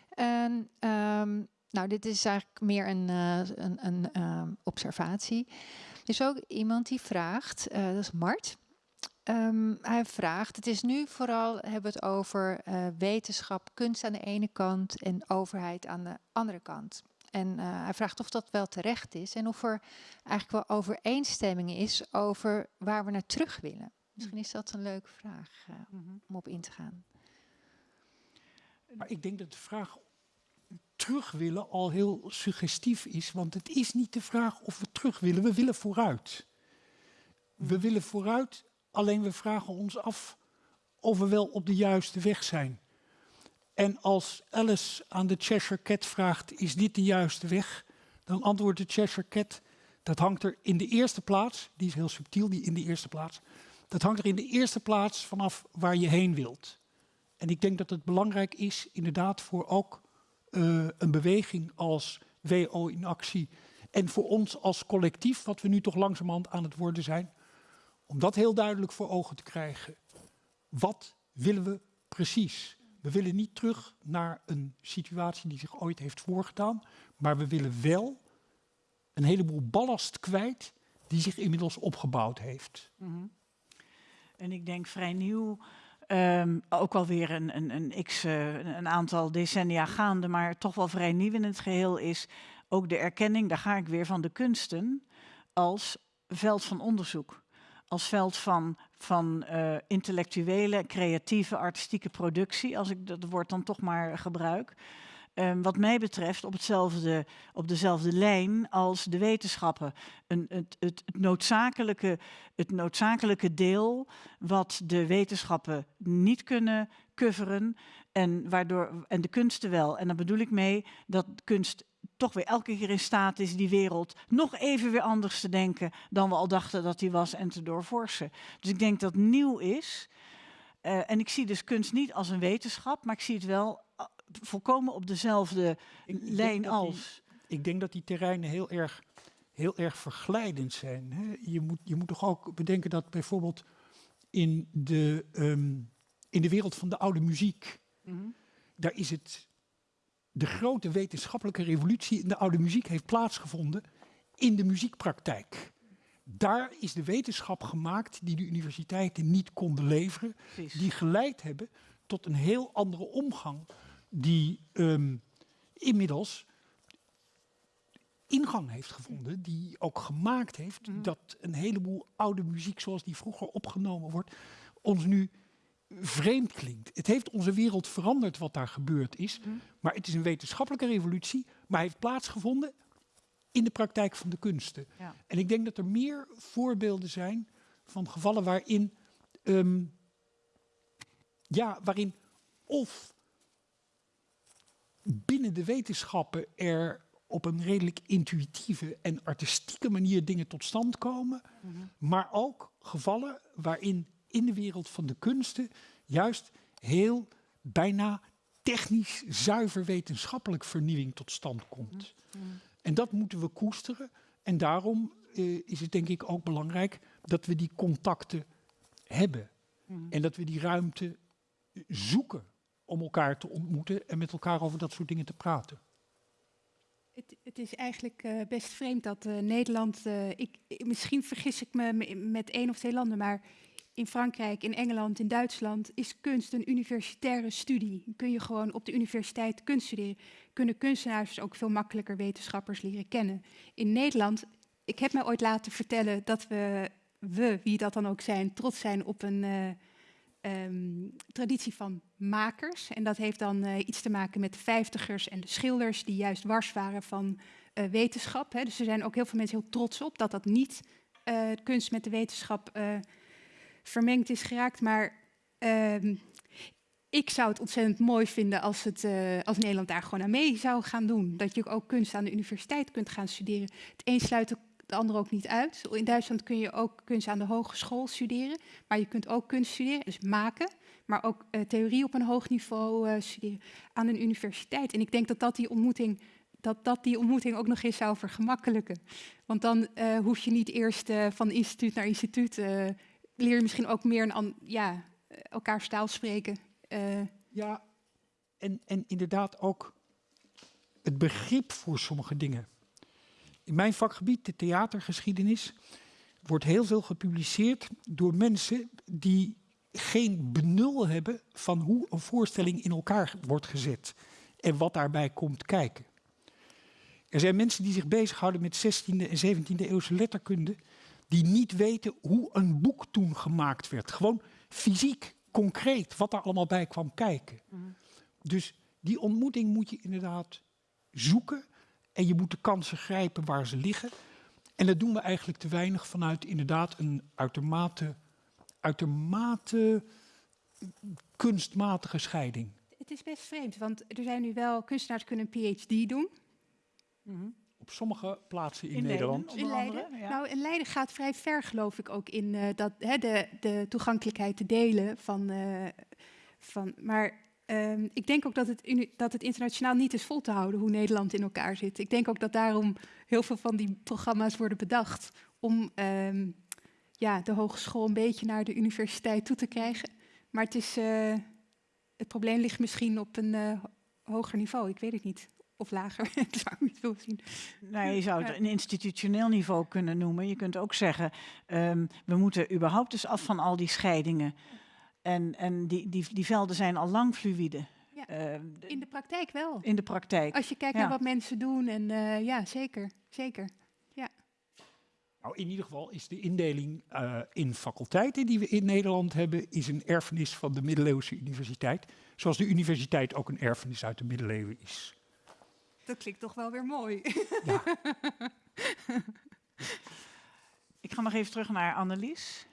En um, nou, dit is eigenlijk meer een, een, een um, observatie. Er is ook iemand die vraagt, dat is Mart. Um, hij vraagt, het is nu vooral, hebben we het over wetenschap, kunst aan de ene kant en overheid aan de andere kant. En uh, hij vraagt of dat wel terecht is en of er eigenlijk wel overeenstemming is over waar we naar terug willen. Misschien is dat een leuke vraag uh, om op in te gaan. Maar ik denk dat de vraag terug willen al heel suggestief is. Want het is niet de vraag of we terug willen, we willen vooruit. We hmm. willen vooruit, alleen we vragen ons af of we wel op de juiste weg zijn. En als Alice aan de Cheshire Cat vraagt, is dit de juiste weg? Dan antwoordt de Cheshire Cat, dat hangt er in de eerste plaats, die is heel subtiel, die in de eerste plaats, dat hangt er in de eerste plaats vanaf waar je heen wilt. En ik denk dat het belangrijk is, inderdaad, voor ook uh, een beweging als WO in actie en voor ons als collectief, wat we nu toch langzamerhand aan het worden zijn, om dat heel duidelijk voor ogen te krijgen. Wat willen we precies? We willen niet terug naar een situatie die zich ooit heeft voorgedaan, maar we willen wel een heleboel ballast kwijt die zich inmiddels opgebouwd heeft. -hmm. En ik denk vrij nieuw Um, ook alweer een, een, een uh, een aantal decennia gaande, maar toch wel vrij nieuw in het geheel is ook de erkenning, daar ga ik weer van de kunsten, als veld van onderzoek. Als veld van, van uh, intellectuele, creatieve, artistieke productie, als ik dat woord dan toch maar gebruik. Um, wat mij betreft op, hetzelfde, op dezelfde lijn als de wetenschappen. Een, het, het, het, noodzakelijke, het noodzakelijke deel wat de wetenschappen niet kunnen coveren en, waardoor, en de kunsten wel. En daar bedoel ik mee dat kunst toch weer elke keer in staat is die wereld nog even weer anders te denken dan we al dachten dat die was en te doorvorsen. Dus ik denk dat nieuw is. Uh, en ik zie dus kunst niet als een wetenschap, maar ik zie het wel uh, volkomen op dezelfde ik, lijn ik als. Die, ik denk dat die terreinen heel erg, heel erg verglijdend zijn. Hè? Je, moet, je moet toch ook bedenken dat bijvoorbeeld in de, um, in de wereld van de oude muziek, mm -hmm. daar is het de grote wetenschappelijke revolutie in de oude muziek heeft plaatsgevonden in de muziekpraktijk. Daar is de wetenschap gemaakt die de universiteiten niet konden leveren, Precies. die geleid hebben tot een heel andere omgang, die um, inmiddels ingang heeft gevonden, die ook gemaakt heeft mm. dat een heleboel oude muziek zoals die vroeger opgenomen wordt, ons nu vreemd klinkt. Het heeft onze wereld veranderd wat daar gebeurd is. Mm. Maar het is een wetenschappelijke revolutie, maar heeft plaatsgevonden in de praktijk van de kunsten. Ja. En ik denk dat er meer voorbeelden zijn van gevallen waarin, um, ja, waarin of binnen de wetenschappen er op een redelijk intuïtieve en artistieke manier dingen tot stand komen, mm -hmm. maar ook gevallen waarin in de wereld van de kunsten juist heel bijna technisch zuiver wetenschappelijk vernieuwing tot stand komt. Mm. En dat moeten we koesteren. En daarom uh, is het denk ik ook belangrijk dat we die contacten hebben. Mm. En dat we die ruimte zoeken om elkaar te ontmoeten en met elkaar over dat soort dingen te praten. Het, het is eigenlijk uh, best vreemd dat uh, Nederland, ik, misschien vergis ik me met één of twee landen, maar in Frankrijk, in Engeland, in Duitsland is kunst een universitaire studie. Kun je gewoon op de universiteit kunst studeren. Kunnen kunstenaars ook veel makkelijker wetenschappers leren kennen. In Nederland, ik heb mij ooit laten vertellen dat we, we wie dat dan ook zijn, trots zijn op een uh, um, traditie van makers. En dat heeft dan uh, iets te maken met de vijftigers en de schilders die juist wars waren van uh, wetenschap. Hè. Dus er zijn ook heel veel mensen heel trots op dat dat niet kunst met de wetenschap vermengd is geraakt. Maar uh, ik zou het ontzettend mooi vinden als, het, uh, als Nederland daar gewoon aan mee zou gaan doen. Dat je ook kunst aan de universiteit kunt gaan studeren. Het een sluit het ander ook niet uit. In Duitsland kun je ook kunst aan de hogeschool studeren. Maar je kunt ook kunst studeren, dus maken. Maar ook uh, theorie op een hoog niveau uh, studeren aan een universiteit. En ik denk dat dat die ontmoeting dat dat die ontmoeting ook nog eens zou vergemakkelijken. Want dan hoef je niet eerst van instituut naar instituut leer je misschien ook meer een ja, elkaar taal spreken. Uh. Ja, en, en inderdaad ook het begrip voor sommige dingen. In mijn vakgebied, de theatergeschiedenis, wordt heel veel gepubliceerd door mensen die geen benul hebben van hoe een voorstelling in elkaar wordt gezet en wat daarbij komt kijken. Er zijn mensen die zich bezighouden met 16e en 17e eeuwse letterkunde die niet weten hoe een boek toen gemaakt werd. Gewoon fysiek, concreet, wat daar allemaal bij kwam kijken. Mm. Dus die ontmoeting moet je inderdaad zoeken en je moet de kansen grijpen waar ze liggen. En dat doen we eigenlijk te weinig vanuit inderdaad een uitermate, uitermate kunstmatige scheiding. Het is best vreemd, want er zijn nu wel kunstenaars kunnen een PhD doen. Mm -hmm op sommige plaatsen in, in Nederland. in Leiden. Ja. Nou, in Leiden gaat vrij ver, geloof ik, ook in uh, dat, hè, de, de toegankelijkheid te delen van. Uh, van maar um, ik denk ook dat het, dat het internationaal niet is vol te houden hoe Nederland in elkaar zit. Ik denk ook dat daarom heel veel van die programma's worden bedacht om um, ja, de hogeschool een beetje naar de universiteit toe te krijgen. Maar het, is, uh, het probleem ligt misschien op een hoger niveau, ik weet het niet of lager. ik zou niet veel zien. Nou, je zou het een institutioneel niveau kunnen noemen. Je kunt ook zeggen, um, we moeten überhaupt dus af van al die scheidingen. En, en die, die, die velden zijn al lang fluïde. Ja, uh, in de praktijk wel. In de praktijk. Als je kijkt ja. naar wat mensen doen. En uh, ja, zeker. Zeker. Ja. Nou, in ieder geval is de indeling uh, in faculteiten die we in Nederland hebben, is een erfenis van de middeleeuwse universiteit. Zoals de universiteit ook een erfenis uit de middeleeuwen is. Dat klinkt toch wel weer mooi. Ja. Ik ga nog even terug naar Annelies.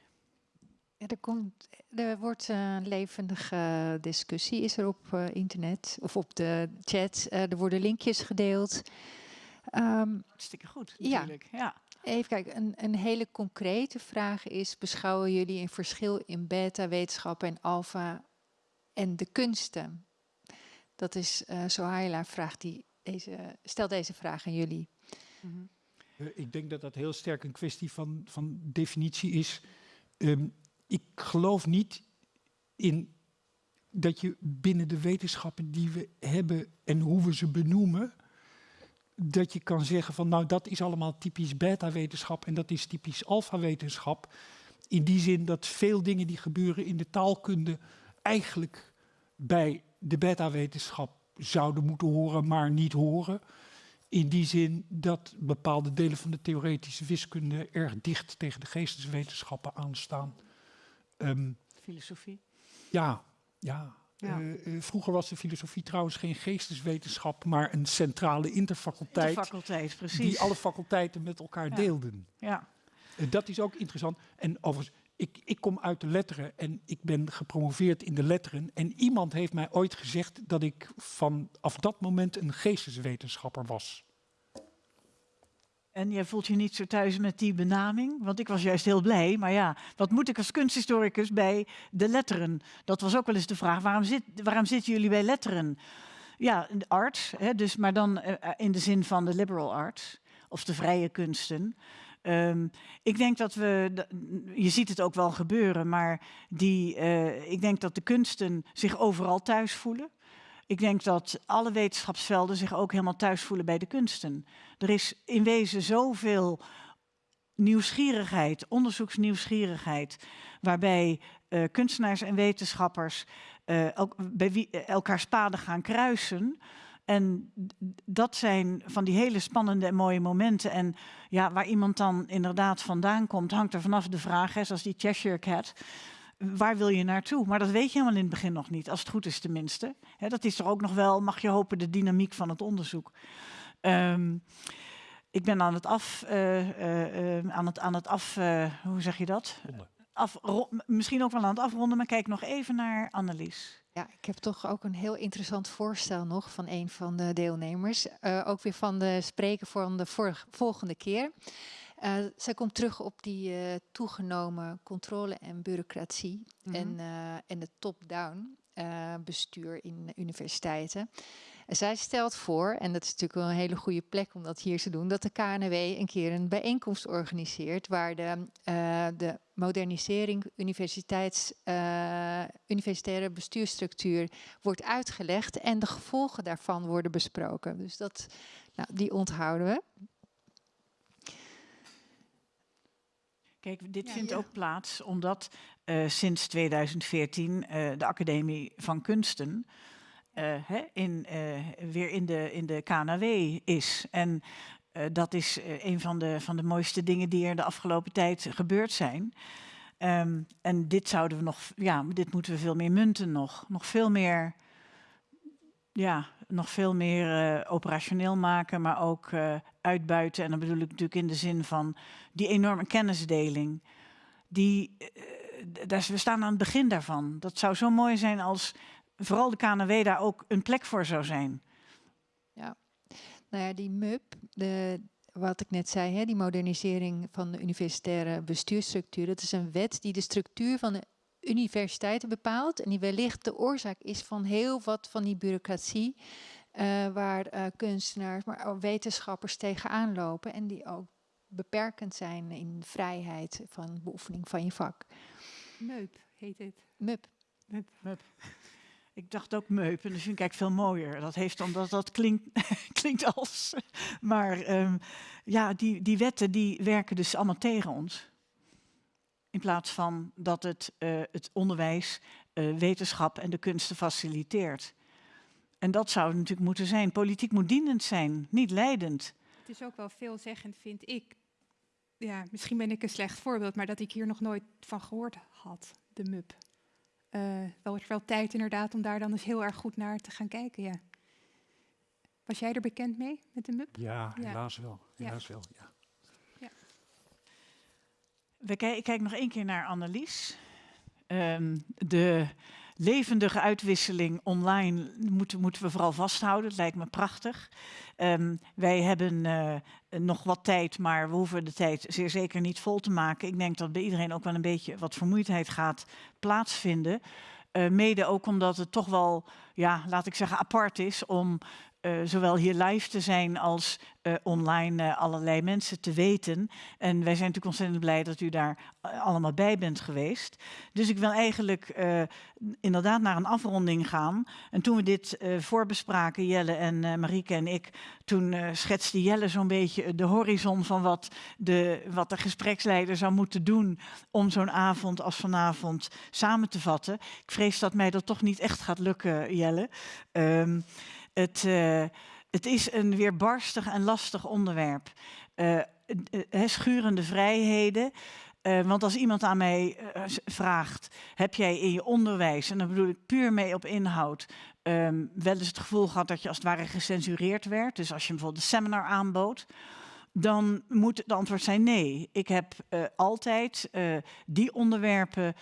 Ja, er, komt, er wordt een levendige discussie, is er op uh, internet of op de chat. Uh, er worden linkjes gedeeld. Ehm, Hartstikke goed, Ja. natuurlijk. Ja. Even kijken, een, een hele concrete vraag is: beschouwen jullie een verschil in beta-wetenschap en alfa en de kunsten? Dat is eh Sohaila vraagt die deze, stelt deze vraag aan jullie. Eh, ik denk dat dat heel sterk een kwestie van, van definitie is. Ehm, ik geloof niet in dat je binnen de wetenschappen die we hebben en hoe we ze benoemen, dat je kan zeggen van nou dat is allemaal typisch beta-wetenschap en dat is typisch alfa-wetenschap. In die zin dat veel dingen die gebeuren in de taalkunde eigenlijk bij de beta-wetenschap zouden moeten horen, maar niet horen. In die zin dat bepaalde delen van de theoretische wiskunde erg dicht tegen de geesteswetenschappen aanstaan. Ehm, Filosofie. ja, ja. Ja. Eh, eh, vroeger was de filosofie trouwens geen geesteswetenschap, maar een centrale interfaculteit faculteit, precies. die alle faculteiten met elkaar Ja. deelden. Ja. Eh, dat is ook interessant. En overigens, ik, ik kom uit de letteren en ik ben gepromoveerd in de letteren. En iemand heeft mij ooit gezegd dat ik vanaf dat moment een geesteswetenschapper was. En jij voelt je niet zo thuis met die benaming? Want ik was juist heel blij. Maar ja, wat moet ik als kunsthistoricus bij de letteren? Dat was ook wel eens de vraag. Waarom, zit, waarom zitten jullie bij letteren? Ja, arts, hè, dus, maar dan eh, in de zin van de liberal arts. Of de vrije kunsten. Ehm, ik denk dat we, je ziet het ook wel gebeuren, maar die, eh, ik denk dat de kunsten zich overal thuis voelen. Ik denk dat alle wetenschapsvelden zich ook helemaal thuis voelen bij de kunsten. Er is in wezen zoveel nieuwsgierigheid, onderzoeksnieuwsgierigheid, waarbij eh, kunstenaars en wetenschappers eh, elk- bij elkaars paden gaan kruisen. En dat zijn van die hele spannende en mooie momenten. En ja, waar iemand dan inderdaad vandaan komt, hangt er vanaf de vraag, hè, zoals die Cheshire Cat. Waar wil je naartoe? Maar dat weet je helemaal in het begin nog niet, als het goed is tenminste. Hè, dat is er ook nog wel, mag je hopen, de dynamiek van het onderzoek. Ehm, ik ben aan het af, eh, eh, eh, aan het, aan het af, hoe zeg je dat? M- misschien ook wel aan het afronden, maar kijk nog even naar Annelies. Ja, ik heb toch ook een heel interessant voorstel nog van een van de deelnemers. Eh, ook weer van de spreker van de vorige, volgende keer. Eh, zij komt terug op die eh, toegenomen controle en bureaucratie en, eh, en het top-down bestuur in universiteiten. En zij stelt voor, en dat is natuurlijk wel een hele goede plek om dat hier te doen, dat de KNW een keer een bijeenkomst organiseert waar de, de modernisering universiteits, eh, universitaire bestuursstructuur wordt uitgelegd en de gevolgen daarvan worden besproken. Dus dat, nou, die onthouden we. Kijk, dit Ja, vindt ja. ook plaats omdat eh, sinds 2014 eh, de Academie van Kunsten eh, hè, in, eh, weer in de, in de KNW is. En eh, dat is eh, een van de, van de mooiste dingen die er de afgelopen tijd gebeurd zijn. Ehm, en dit zouden we nog, ja, dit moeten we veel meer munten nog. Nog veel meer, ja, nog veel meer eh, operationeel maken, maar ook uitbuiten. En dan bedoel ik natuurlijk in de zin van die enorme kennisdeling. Die, we staan aan het begin daarvan. Dat zou zo mooi zijn als vooral de KNW daar ook een plek voor zou zijn. Nou ja, die MUP, de, wat ik net zei, hè, die modernisering van de universitaire bestuursstructuur, dat is een wet die de structuur van de universiteiten bepaalt en die wellicht de oorzaak is van heel wat van die bureaucratie eh, waar eh, kunstenaars, maar ook wetenschappers tegenaan lopen en die ook beperkend zijn in de vrijheid van beoefening van je vak. Meup heet het. MUP. Ik dacht ook meup, en dat vind ik eigenlijk veel mooier. Dat heeft omdat dat klinkt, klinkt als. Maar ehm, ja, die, die wetten die werken dus allemaal tegen ons. In plaats van dat het eh, het onderwijs, eh, wetenschap en de kunsten faciliteert. En dat zou natuurlijk moeten zijn. Politiek moet dienend zijn, niet leidend. Het is ook wel veelzeggend, vind ik. Ja, misschien ben ik een slecht voorbeeld, maar dat ik hier nog nooit van gehoord had, de MUP. Eh wel, wel tijd inderdaad om daar dan eens heel erg goed naar te gaan kijken, ja. Was jij er bekend mee met de MUP? Ja, Ja. helaas wel. Ja. Helaas wel ja. We kijk, ik kijk nog één keer naar Annelies. Ehm, de, levendige uitwisseling online moeten, moeten we vooral vasthouden. Het lijkt me prachtig. Um, wij hebben uh, nog wat tijd, maar we hoeven de tijd zeer zeker niet vol te maken. Ik denk dat bij iedereen ook wel een beetje wat vermoeidheid gaat plaatsvinden. Uh, mede ook omdat het toch wel, ja, laat ik zeggen, apart is om uh, zowel hier live te zijn als uh, online uh, allerlei mensen te weten. En wij zijn natuurlijk ontzettend blij dat u daar allemaal bij bent geweest. Dus ik wil eigenlijk inderdaad naar een afronding gaan. En toen we dit voorbespraken, Jelle en Marieke en ik, toen schetste Jelle zo'n beetje de horizon van wat de, wat de gespreksleider zou moeten doen om zo'n avond als vanavond samen te vatten. Ik vrees dat mij dat toch niet echt gaat lukken, Jelle. Um, het, het is een weerbarstig en lastig onderwerp. Uh, schurende vrijheden. Want als iemand aan mij vraagt, heb jij in je onderwijs, en dan bedoel ik puur mee op inhoud, um, wel eens het gevoel gehad dat je als het ware gecensureerd werd. Dus als je bijvoorbeeld een seminar aanbood, dan moet het antwoord zijn nee. Ik heb altijd die onderwerpen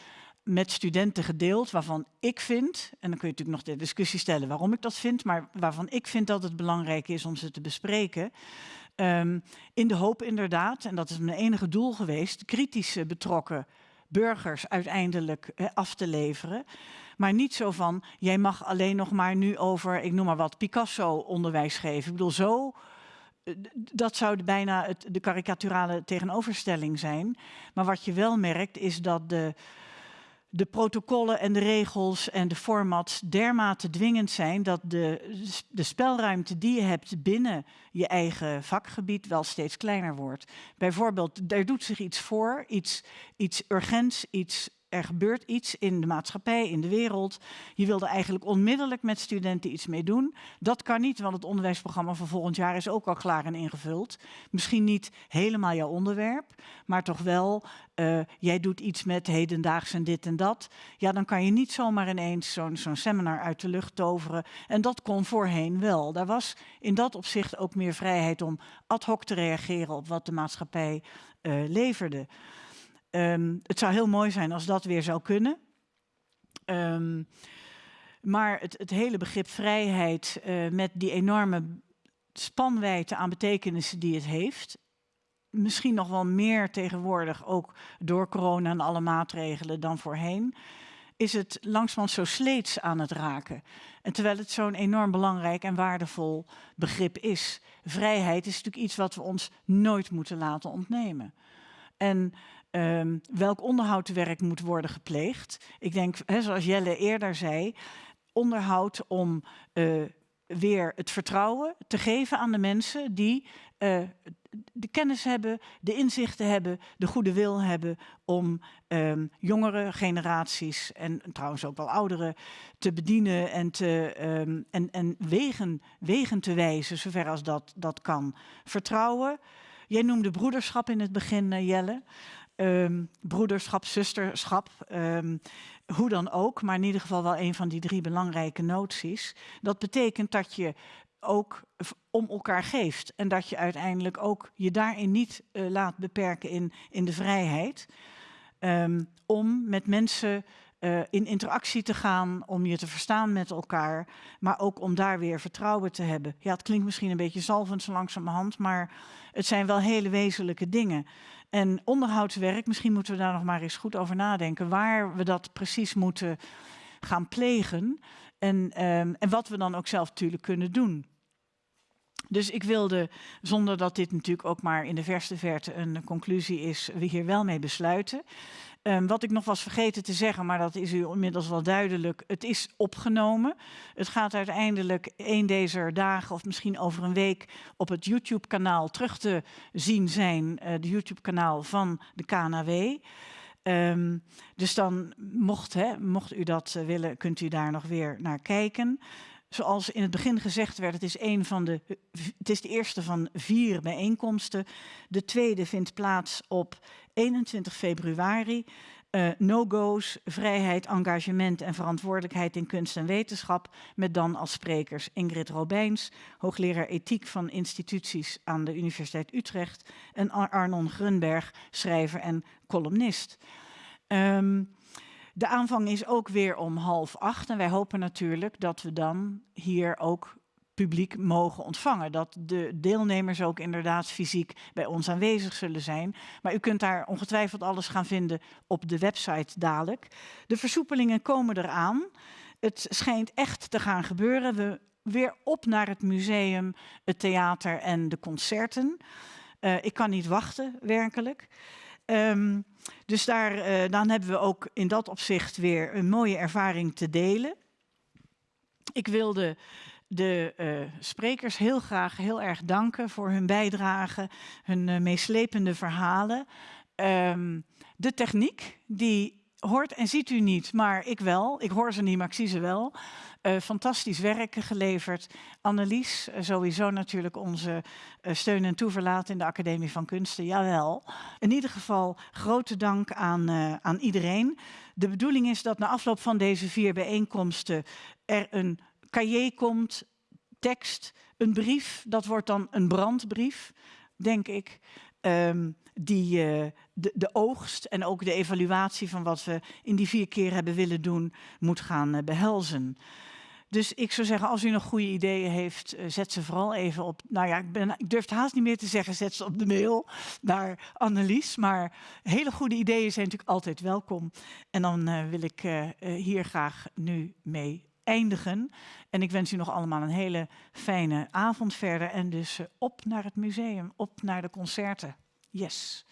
met studenten gedeeld waarvan ik vind, en dan kun je natuurlijk nog de discussie stellen waarom ik dat vind, maar waarvan ik vind dat het belangrijk is om ze te bespreken. Um, in de hoop inderdaad, en dat is mijn enige doel geweest, kritische betrokken burgers uiteindelijk he, af te leveren. Maar niet zo van, jij mag alleen nog maar nu over, ik noem maar wat, Picasso onderwijs geven. Ik bedoel, zo eh, dat zou bijna het, de karikaturale tegenoverstelling zijn. Maar wat je wel merkt is dat de, de protocollen en de regels en de formats dermate dwingend zijn dat de, de spelruimte die je hebt binnen je eigen vakgebied wel steeds kleiner wordt. Bijvoorbeeld, daar doet zich iets voor, iets, iets urgents, iets er gebeurt iets in de maatschappij, in de wereld. Je wilde eigenlijk onmiddellijk met studenten iets mee doen. Dat kan niet, want het onderwijsprogramma van volgend jaar is ook al klaar en ingevuld. Misschien niet helemaal jouw onderwerp, maar toch wel, uh, jij doet iets met hedendaags en dit en dat. Ja, dan kan je niet zomaar ineens zo'n seminar uit de lucht toveren. En dat kon voorheen wel. Daar was in dat opzicht ook meer vrijheid om ad hoc te reageren op wat de maatschappij uh, leverde. Um, het zou heel mooi zijn als dat weer zou kunnen. Um, maar het, het, hele begrip vrijheid uh, met die enorme spanwijdte aan betekenissen die het heeft. Misschien nog wel meer tegenwoordig, ook door corona en alle maatregelen dan voorheen. Is het langzamerhand zo sleets aan het raken. En terwijl het zo'n enorm belangrijk en waardevol begrip is. Vrijheid is natuurlijk iets wat we ons nooit moeten laten ontnemen. En um, welk onderhoudswerk moet worden gepleegd. Ik denk, hè, zoals Jelle eerder zei, onderhoud om uh, weer het vertrouwen te geven aan de mensen die uh, de kennis hebben, de inzichten hebben, de goede wil hebben om um, jongere generaties en trouwens ook wel ouderen te bedienen en, te, um, en, en wegen, wegen te wijzen, zover als dat, dat kan. Vertrouwen. Jij noemde broederschap in het begin, uh, Jelle um, broederschap, zusterschap, um, hoe dan ook, maar in ieder geval wel een van die drie belangrijke noties. Dat betekent dat je ook om elkaar geeft en dat je uiteindelijk ook je daarin niet uh, laat beperken in, in de vrijheid. Um, om met mensen uh, in interactie te gaan, om je te verstaan met elkaar, maar ook om daar weer vertrouwen te hebben. Ja, het klinkt misschien een beetje zalvend zo langzamerhand, maar het zijn wel hele wezenlijke dingen. En onderhoudswerk, misschien moeten we daar nog maar eens goed over nadenken, waar we dat precies moeten gaan plegen en, um, en wat we dan ook zelf natuurlijk kunnen doen. Dus ik wilde, zonder dat dit natuurlijk ook maar in de verste verte een conclusie is, we hier wel mee besluiten. Um, wat ik nog was vergeten te zeggen, maar dat is u inmiddels wel duidelijk. Het is opgenomen. Het gaat uiteindelijk een deze dagen of misschien over een week op het YouTube-kanaal terug te zien zijn. Uh, de YouTube-kanaal van de KNW. Um, dus dan mocht, hè, mocht u dat uh, willen, kunt u daar nog weer naar kijken. Zoals in het begin gezegd werd, het is, een van de, het is de eerste van vier bijeenkomsten. De tweede vindt plaats op 21 februari. Uh, No-go's, vrijheid, engagement en verantwoordelijkheid in kunst en wetenschap. Met dan als sprekers Ingrid Robijns, hoogleraar ethiek van instituties aan de Universiteit Utrecht. En Arnon Grunberg, schrijver en columnist. Um, De aanvang is ook weer om half acht. En wij hopen natuurlijk dat we dan hier ook publiek mogen ontvangen. Dat de deelnemers ook inderdaad fysiek bij ons aanwezig zullen zijn. Maar u kunt daar ongetwijfeld alles gaan vinden op de website dadelijk. De versoepelingen komen eraan. Het schijnt echt te gaan gebeuren. We weer op naar het museum, het theater en de concerten. Uh, ik kan niet wachten, werkelijk. Um, dus daar, uh, dan hebben we ook in dat opzicht weer een mooie ervaring te delen. Ik wilde de uh, sprekers heel graag heel erg danken voor hun bijdrage, hun uh, meeslepende verhalen. Um, de techniek, die hoort en ziet u niet, maar ik wel. Ik hoor ze niet, maar ik zie ze wel. Uh, fantastisch werk geleverd. Annelies, uh, sowieso natuurlijk onze uh, steun en toeverlaat in de Academie van Kunsten, jawel. In ieder geval grote dank aan, aan iedereen. De bedoeling is dat na afloop van deze vier bijeenkomsten er een cahier komt, tekst, een brief. Dat wordt dan een brandbrief, denk ik. Um, die uh, de, de, oogst en ook de evaluatie van wat we in die vier keer hebben willen doen, moet gaan uh, behelzen. Dus ik zou zeggen, als u nog goede ideeën heeft, uh, zet ze vooral even op. Nou ja, ik, ben, ik durf het haast niet meer te zeggen, zet ze op de mail naar Annelies. Maar hele goede ideeën zijn natuurlijk altijd welkom. En dan wil ik hier graag nu mee eindigen. En ik wens u nog allemaal een hele fijne avond verder. En dus op naar het museum, op naar de concerten. Yes.